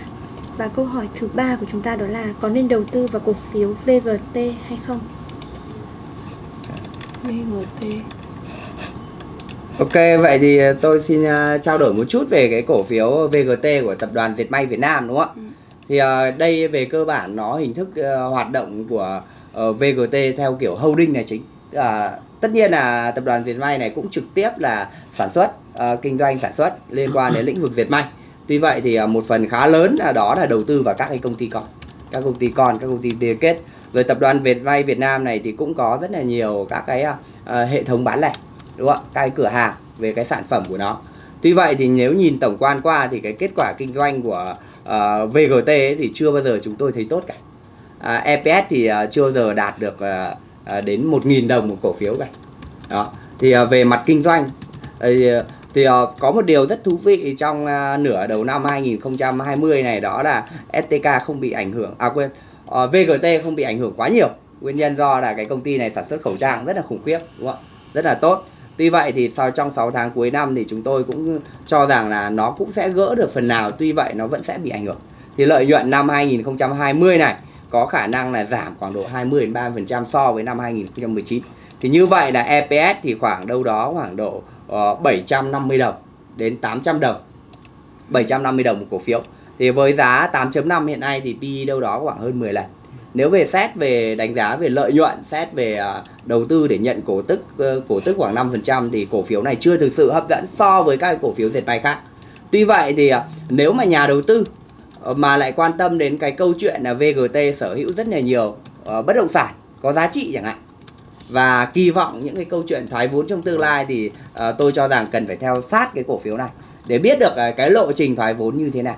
Và câu hỏi thứ ba của chúng ta đó là có nên đầu tư vào cổ phiếu VGT hay không? VGT Ok, vậy thì tôi xin uh, trao đổi một chút về cái cổ phiếu VGT của tập đoàn Dệt may Việt Nam đúng không ạ? Ừ. Thì uh, đây về cơ bản nó hình thức hoạt động của VGT theo kiểu holding là chính. Là tất nhiên là tập đoàn Dệt may này cũng trực tiếp là sản xuất, uh, kinh doanh sản xuất liên quan đến lĩnh vực dệt may. Tuy vậy thì à, một phần khá lớn là đó là đầu tư vào các cái công ty con, các công ty con, các công ty liên kết. Rồi tập đoàn Việt Vay Việt Nam này thì cũng có rất là nhiều các cái uh, hệ thống bán lẻ đúng không Các cái cửa hàng về cái sản phẩm của nó. Tuy vậy thì nếu nhìn tổng quan qua thì cái kết quả kinh doanh của ờ, uh, VGT ấy thì chưa bao giờ chúng tôi thấy tốt cả. À, uh, EPS thì uh, chưa bao giờ đạt được uh, uh, đến 1.000 đồng một cổ phiếu cả. Đó thì uh, về mặt kinh doanh thì, thì uh, có một điều rất thú vị trong uh, nửa đầu năm 2020 này đó là STK không bị ảnh hưởng à quên ờ, uh, VGT không bị ảnh hưởng quá nhiều. Nguyên nhân do là cái công ty này sản xuất khẩu trang rất là khủng khiếp đúng không ạ? Rất là tốt. Tuy vậy thì sau trong 6 tháng cuối năm thì chúng tôi cũng cho rằng là nó cũng sẽ gỡ được phần nào Tuy vậy nó vẫn sẽ bị ảnh hưởng. Thì lợi nhuận năm 2020 này có khả năng là giảm khoảng độ 20-30% so với năm 2019 Thì như vậy là EPS thì khoảng đâu đó khoảng độ Ờ, uh, 750 đồng đến 800 đồng. 750 đồng một cổ phiếu. Thì với giá 8.5 hiện nay thì PE đâu đó khoảng hơn 10 lần. Nếu về xét về đánh giá về lợi nhuận xét về ờ, đầu tư để nhận cổ tức ờ, cổ tức khoảng 5% thì cổ phiếu này chưa thực sự hấp dẫn so với các cổ phiếu dệt may khác. Tuy vậy thì nếu mà nhà đầu tư mà lại quan tâm đến cái câu chuyện là VGT sở hữu rất là nhiều bất động sản có giá trị chẳng hạn và kỳ vọng những cái câu chuyện thoái vốn trong tương lai thì uh, tôi cho rằng cần phải theo sát cái cổ phiếu này để biết được uh, cái lộ trình thoái vốn như thế nào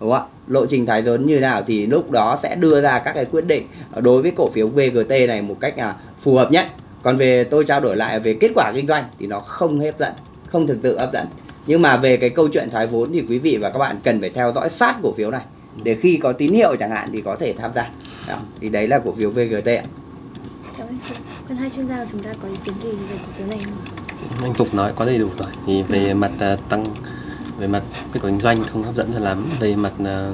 đúng không ạ? Lộ trình thoái vốn như nào thì lúc đó sẽ đưa ra các cái quyết định ờ, đối với cổ phiếu VGT này một cách là phù hợp nhất. Còn về tôi trao đổi lại về kết quả kinh doanh thì nó không hấp dẫn không thực sự hấp dẫn. Nhưng mà về cái câu chuyện thoái vốn thì quý vị và các bạn cần phải theo dõi sát cổ phiếu này để khi có tín hiệu chẳng hạn thì có thể tham gia. Đó. thì đấy là cổ phiếu VGT ạ. Còn hai chuyên gia của chúng ta có ý kiến gì về cổ phiếu này không? anh Phục nói có đầy đủ rồi thì về mặt à, tăng về mặt kết quả kinh doanh không hấp dẫn cho lắm về mặt à,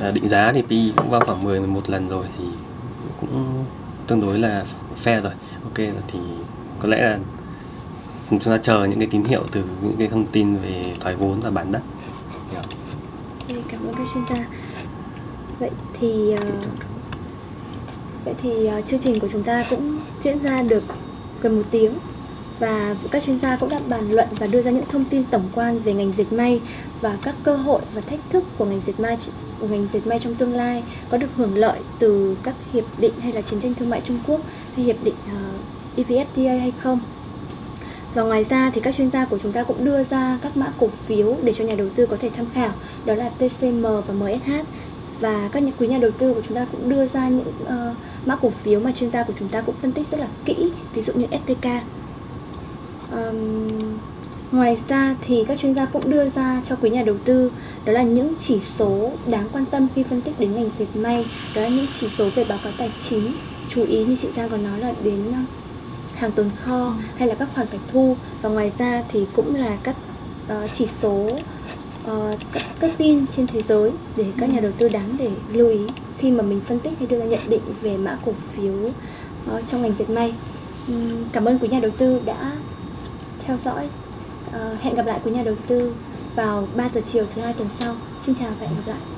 à, định giá thì PE cũng vào khoảng 10 11 lần rồi thì cũng tương đối là fair rồi ok thì có lẽ là chúng ta chờ những cái tín hiệu từ những cái thông tin về thoái vốn và bán đất Dạ. Ok, cảm ơn các chuyên gia. Vậy thì ờ, vậy thì ờ, chương trình của chúng ta cũng diễn ra được gần một tiếng và các chuyên gia cũng đã bàn luận và đưa ra những thông tin tổng quan về ngành dệt may và các cơ hội và thách thức của ngành dệt may của ngành dệt may trong tương lai có được hưởng lợi từ các hiệp định hay là chiến tranh thương mại Trung Quốc hay hiệp định ờ, uh, EVFTA hay không. Và ngoài ra thì các chuyên gia của chúng ta cũng đưa ra các mã cổ phiếu để cho nhà đầu tư có thể tham khảo, đó là TCM và MSH. Và các nhà quý nhà đầu tư của chúng ta cũng đưa ra những uh, mã cổ phiếu mà chuyên gia của chúng ta cũng phân tích rất là kỹ, ví dụ như STK. Um, ngoài ra thì các chuyên gia cũng đưa ra cho quý nhà đầu tư đó là những chỉ số đáng quan tâm khi phân tích đến ngành dệt may, đó là những chỉ số về báo cáo tài chính. Chú ý như chị Giang có nói là đến uh, hàng tồn kho hay là các khoản phải thu và ngoài ra thì cũng là các uh, chỉ số uh, các, các tin trên thế giới để các nhà đầu tư đáng để lưu ý khi mà mình phân tích hay đưa ra nhận định về mã cổ phiếu uh, trong ngành dệt may. Um, cảm ơn quý nhà đầu tư đã theo dõi. Uh, hẹn gặp lại quý nhà đầu tư vào 3 giờ chiều thứ hai tuần sau. Xin chào và hẹn gặp lại.